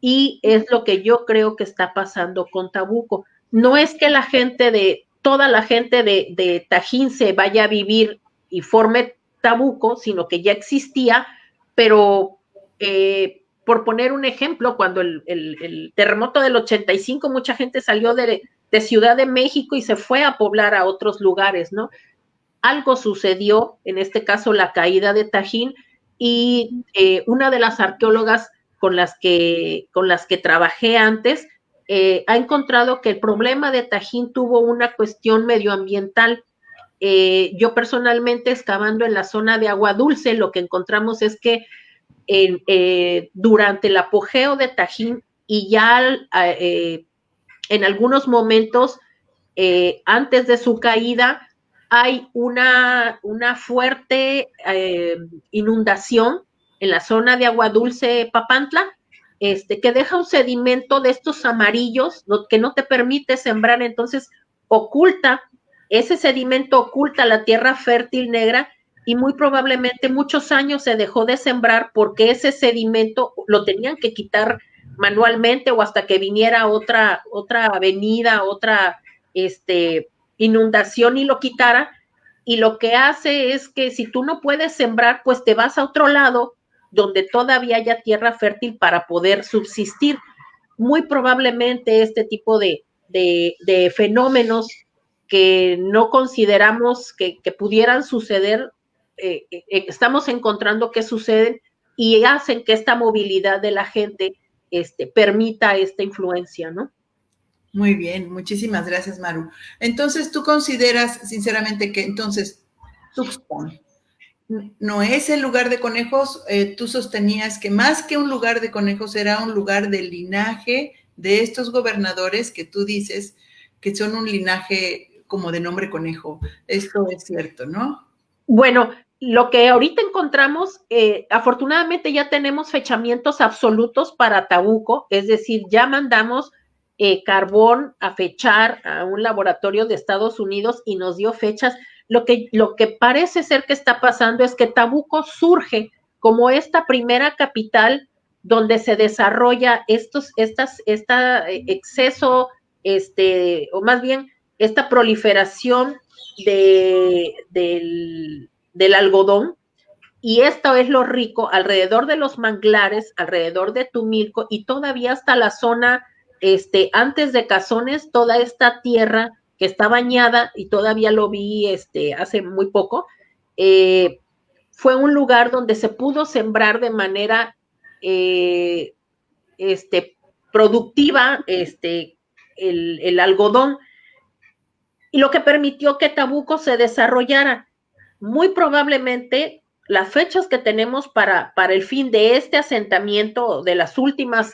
y es lo que yo creo que está pasando con Tabuco. No es que la gente de, toda la gente de, Tajín se vaya a vivir y forme Sino que ya existía, pero eh, por poner un ejemplo, cuando el, terremoto del 85, mucha gente salió de, de Ciudad de México y se fue a poblar a otros lugares, ¿no? algo sucedió, en este caso la caída de Tajín, y eh, una de las arqueólogas con las que, con las que trabajé antes eh, ha encontrado que el problema de Tajín tuvo una cuestión medioambiental. Eh, yo personalmente, excavando en la zona de agua dulce, lo que encontramos es que durante el apogeo de Tajín y ya en algunos momentos antes de su caída, hay una, una fuerte eh, inundación en la zona de agua dulce Papantla, este, que deja un sedimento de estos amarillos que no te permite sembrar, entonces oculta, ese sedimento oculta la tierra fértil negra y muy probablemente muchos años se dejó de sembrar porque ese sedimento lo tenían que quitar manualmente o hasta que viniera otra, otra avenida, otra este, inundación y lo quitara. Y lo que hace es que si tú no puedes sembrar, pues te vas a otro lado donde todavía haya tierra fértil para poder subsistir. Muy probablemente este tipo de, de, fenómenos que no consideramos que, pudieran suceder, eh, eh, estamos encontrando que suceden y hacen que esta movilidad de la gente este, permita esta influencia, ¿no? Muy bien, muchísimas gracias, Maru. Entonces, ¿tú consideras sinceramente que entonces Tuxpan no es el lugar de conejos? Eh, tú sostenías que más que un lugar de conejos era un lugar de linaje de estos gobernadores que tú dices que son un linaje como de nombre conejo. Esto es cierto, ¿no? Bueno, lo que ahorita encontramos, eh, afortunadamente ya tenemos fechamientos absolutos para Tabuco, es decir, ya mandamos eh, carbón a fechar a un laboratorio de Estados Unidos y nos dio fechas. Lo que, lo que parece ser que está pasando es que Tabuco surge como esta primera capital donde se desarrolla estos, estas, esta eh, exceso, este, o más bien esta proliferación de, del, del algodón, y esto es lo rico alrededor de los manglares, alrededor de Tumilco y todavía hasta la zona, este, antes de Cazones, toda esta tierra que está bañada y todavía lo vi este, hace muy poco, eh, fue un lugar donde se pudo sembrar de manera eh, este, productiva este, el, el algodón y lo que permitió que Tabuco se desarrollara muy probablemente las fechas que tenemos para, para el fin de este asentamiento, de las últimas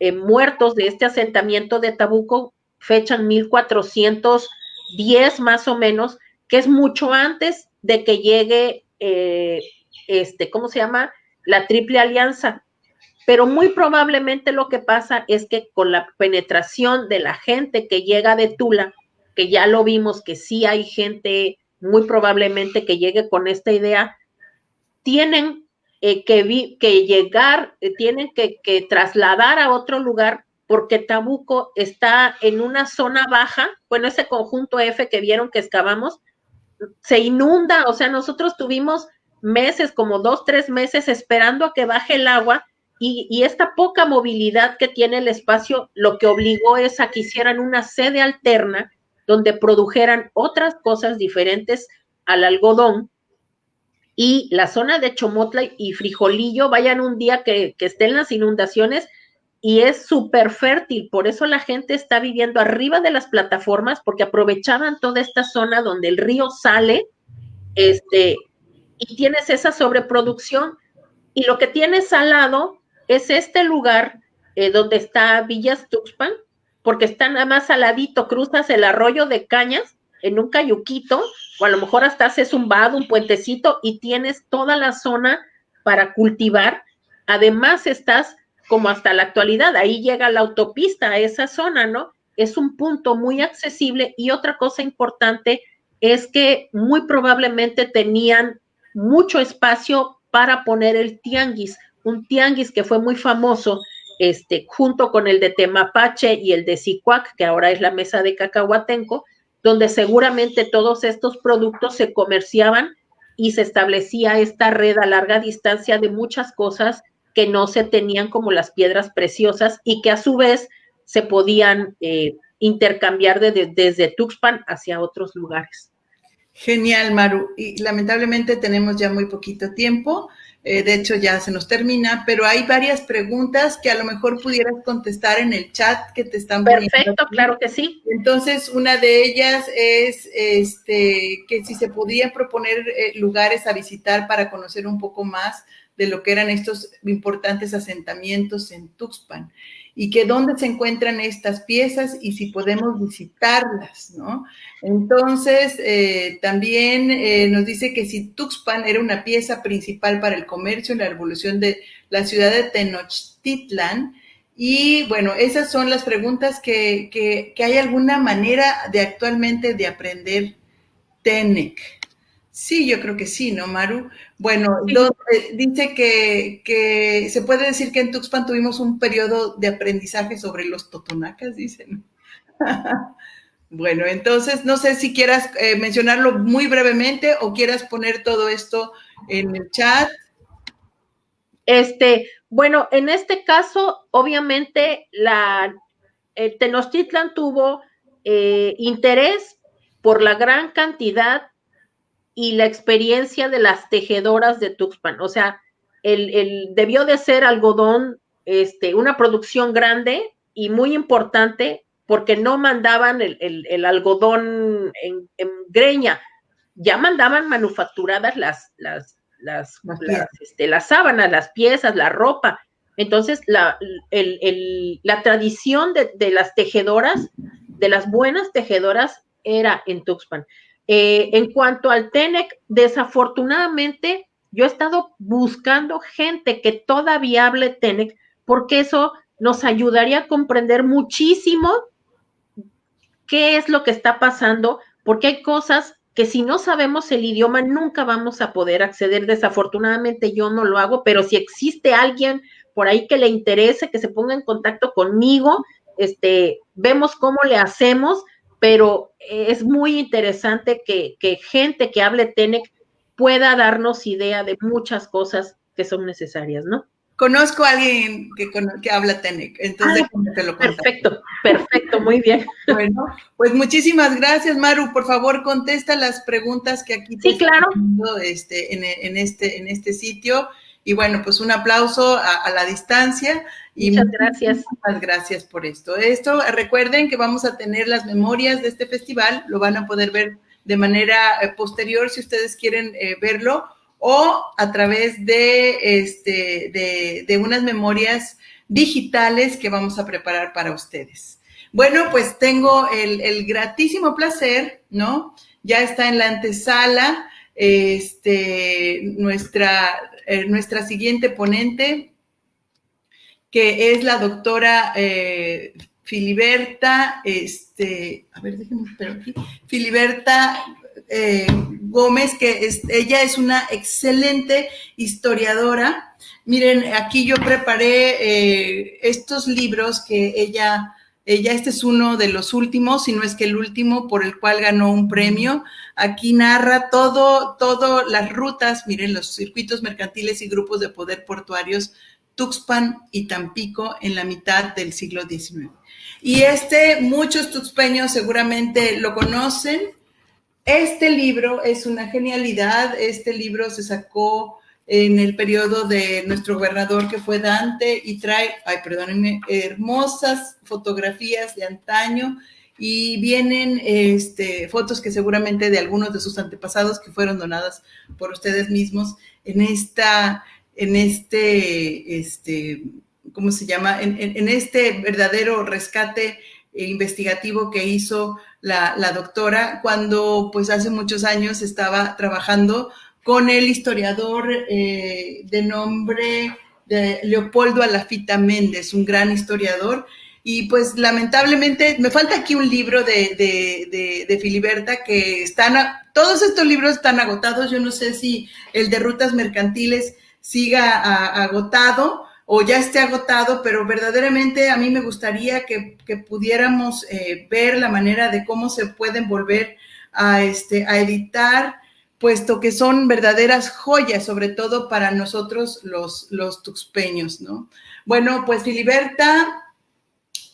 eh, muertos de este asentamiento de Tabuco, fechan 1410 más o menos, que es mucho antes de que llegue, eh, este, ¿cómo se llama? La Triple Alianza. Pero muy probablemente lo que pasa es que con la penetración de la gente que llega de Tula, que ya lo vimos que sí hay gente muy probablemente que llegue con esta idea, tienen eh, que, que, llegar, eh, tienen que, que, trasladar a otro lugar porque Tabuco está en una zona baja, bueno, ese conjunto F que vieron que excavamos, se inunda, o sea, nosotros tuvimos meses, como dos, tres meses esperando a que baje el agua y, y, esta poca movilidad que tiene el espacio lo que obligó es a que hicieran una sede alterna donde produjeran otras cosas diferentes al algodón. Y la zona de Chomotla y Frijolillo, vayan un día que, estén las inundaciones y es súper fértil. Por eso la gente está viviendo arriba de las plataformas porque aprovechaban toda esta zona donde el río sale este, y tienes esa sobreproducción. Y lo que tienes al lado es este lugar eh, donde está Villas Tuxpan, porque está nada más saladito, cruzas el arroyo de cañas en un cayuquito, o a lo mejor hasta haces un vado, un puentecito, y tienes toda la zona para cultivar. Además, estás como hasta la actualidad, ahí llega la autopista a esa zona, ¿no? Es un punto muy accesible y otra cosa importante es que muy probablemente tenían mucho espacio para poner el tianguis, un tianguis que fue muy famoso este, junto con el de Temapache y el de Sicuac, que ahora es la mesa de Cacahuatenco, donde seguramente todos estos productos se comerciaban y se establecía esta red a larga distancia de muchas cosas que no se tenían como las piedras preciosas y que a su vez se podían eh, intercambiar desde Tuxpan hacia otros lugares. Genial, Maru. Y lamentablemente tenemos ya muy poquito tiempo. Eh, de hecho, ya se nos termina, pero hay varias preguntas que a lo mejor pudieras contestar en el chat que te están poniendo. Perfecto, claro que sí. Entonces, una de ellas es este, que si se podían proponer eh, lugares a visitar para conocer un poco más de lo que eran estos importantes asentamientos en Tuxpan y que dónde se encuentran estas piezas y si podemos visitarlas, ¿no? Entonces, eh, también eh, nos dice que si Tuxpan era una pieza principal para el comercio en la revolución de la ciudad de Tenochtitlan, y bueno, esas son las preguntas que, que, que hay alguna manera de actualmente de aprender TENEC. Sí, yo creo que sí, ¿no, Maru? Bueno, eh, dice que, se puede decir que en Tuxpan tuvimos un periodo de aprendizaje sobre los totonacas, dicen. bueno, entonces no sé si quieras eh, mencionarlo muy brevemente o quieras poner todo esto en el chat. Este, bueno, en este caso, obviamente, la Tenochtitlan tuvo eh, interés por la gran cantidad y la experiencia de las tejedoras de Tuxpan. O sea, el, debió de ser algodón, este, una producción grande y muy importante porque no mandaban el, algodón en, greña, ya mandaban manufacturadas las, las, las, este, las, sábanas, las piezas, la ropa. Entonces, la, la tradición de, de, las tejedoras, de las buenas tejedoras, era en Tuxpan. Eh, en cuanto al TENEC, desafortunadamente yo he estado buscando gente que todavía hable TENEC porque eso nos ayudaría a comprender muchísimo qué es lo que está pasando, porque hay cosas que si no sabemos el idioma nunca vamos a poder acceder. Desafortunadamente yo no lo hago, pero si existe alguien por ahí que le interese, que se ponga en contacto conmigo, este, vemos cómo le hacemos pero es muy interesante que, gente que hable TENEC pueda darnos idea de muchas cosas que son necesarias, ¿no? Conozco a alguien que, que habla TENEC, entonces te lo Perfecto, perfecto, muy bien. Bueno, pues muchísimas gracias, Maru. Por favor, contesta las preguntas que aquí sí, claro. este, en, este, en este sitio. Y bueno, pues un aplauso a, la distancia. Y muchas gracias. Muchas gracias por esto. Esto, recuerden que vamos a tener las memorias de este festival, lo van a poder ver de manera eh, posterior si ustedes quieren eh, verlo o a través de, este, de, unas memorias digitales que vamos a preparar para ustedes. Bueno, pues tengo el, el gratísimo placer, ¿no? Ya está en la antesala este, nuestra eh, nuestra siguiente ponente, que es la doctora eh, Filiberta, este, a ver, déjenme aquí, Filiberta eh, Gómez, que es, ella es una excelente historiadora. Miren, aquí yo preparé estos libros que ella ella, este es uno de los últimos, si no es que el último, por el cual ganó un premio. Aquí narra todo, todo las rutas, miren, los circuitos mercantiles y grupos de poder portuarios Tuxpan y Tampico en la mitad del siglo XIX. Y este, muchos tuxpeños seguramente lo conocen. Este libro es una genialidad. Este libro se sacó en el periodo de nuestro gobernador que fue Dante y trae, ay, perdónenme, hermosas fotografías de antaño y vienen este, fotos que seguramente de algunos de sus antepasados que fueron donadas por ustedes mismos en esta, en este, este, ¿cómo se llama? En, este verdadero rescate investigativo que hizo la, la doctora cuando pues hace muchos años estaba trabajando con el historiador eh, de nombre de Leopoldo Alafita Méndez, un gran historiador. Y pues lamentablemente me falta aquí un libro de, Filiberta que están, todos estos libros están agotados. Yo no sé si el de rutas mercantiles siga agotado o ya esté agotado, pero verdaderamente a mí me gustaría que, pudiéramos eh, ver la manera de cómo se pueden volver a, este, a editar puesto que son verdaderas joyas, sobre todo para nosotros los, los tuxpeños, ¿no? Bueno, pues Filiberta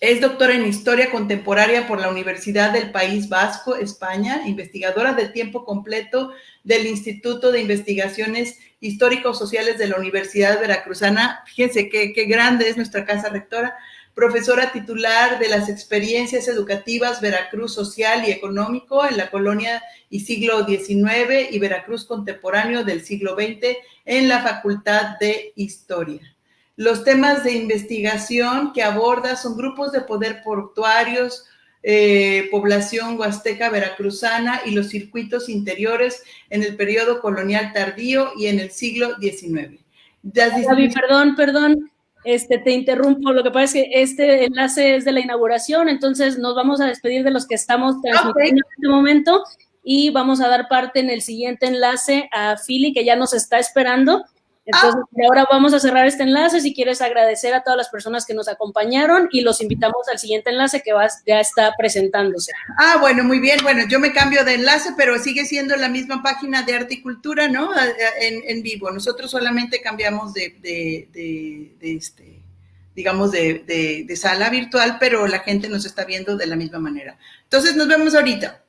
es doctora en Historia Contemporánea por la Universidad del País Vasco, España, investigadora de tiempo completo del Instituto de Investigaciones Históricos Sociales de la Universidad Veracruzana. Fíjense qué, qué grande es nuestra casa rectora. Profesora titular de las experiencias educativas Veracruz Social y Económico en la colonia y siglo XIX y Veracruz Contemporáneo del siglo XX en la Facultad de Historia. Los temas de investigación que aborda son grupos de poder portuarios, eh, población huasteca veracruzana y los circuitos interiores en el periodo colonial tardío y en el siglo XIX. Perdón, perdón, este, te interrumpo. Lo que pasa es que este enlace es de la inauguración, entonces nos vamos a despedir de los que estamos transmitiendo en este momento y vamos a dar parte en el siguiente enlace a Philly, que ya nos está esperando. Entonces, ah. ahora vamos a cerrar este enlace. Si quieres agradecer a todas las personas que nos acompañaron y los invitamos al siguiente enlace que ya está presentándose. Ah, bueno, muy bien. Bueno, yo me cambio de enlace, pero sigue siendo la misma página de arte y cultura, ¿no? En, vivo. Nosotros solamente cambiamos de, de, este, digamos, de, de sala virtual, pero la gente nos está viendo de la misma manera. Entonces, nos vemos ahorita.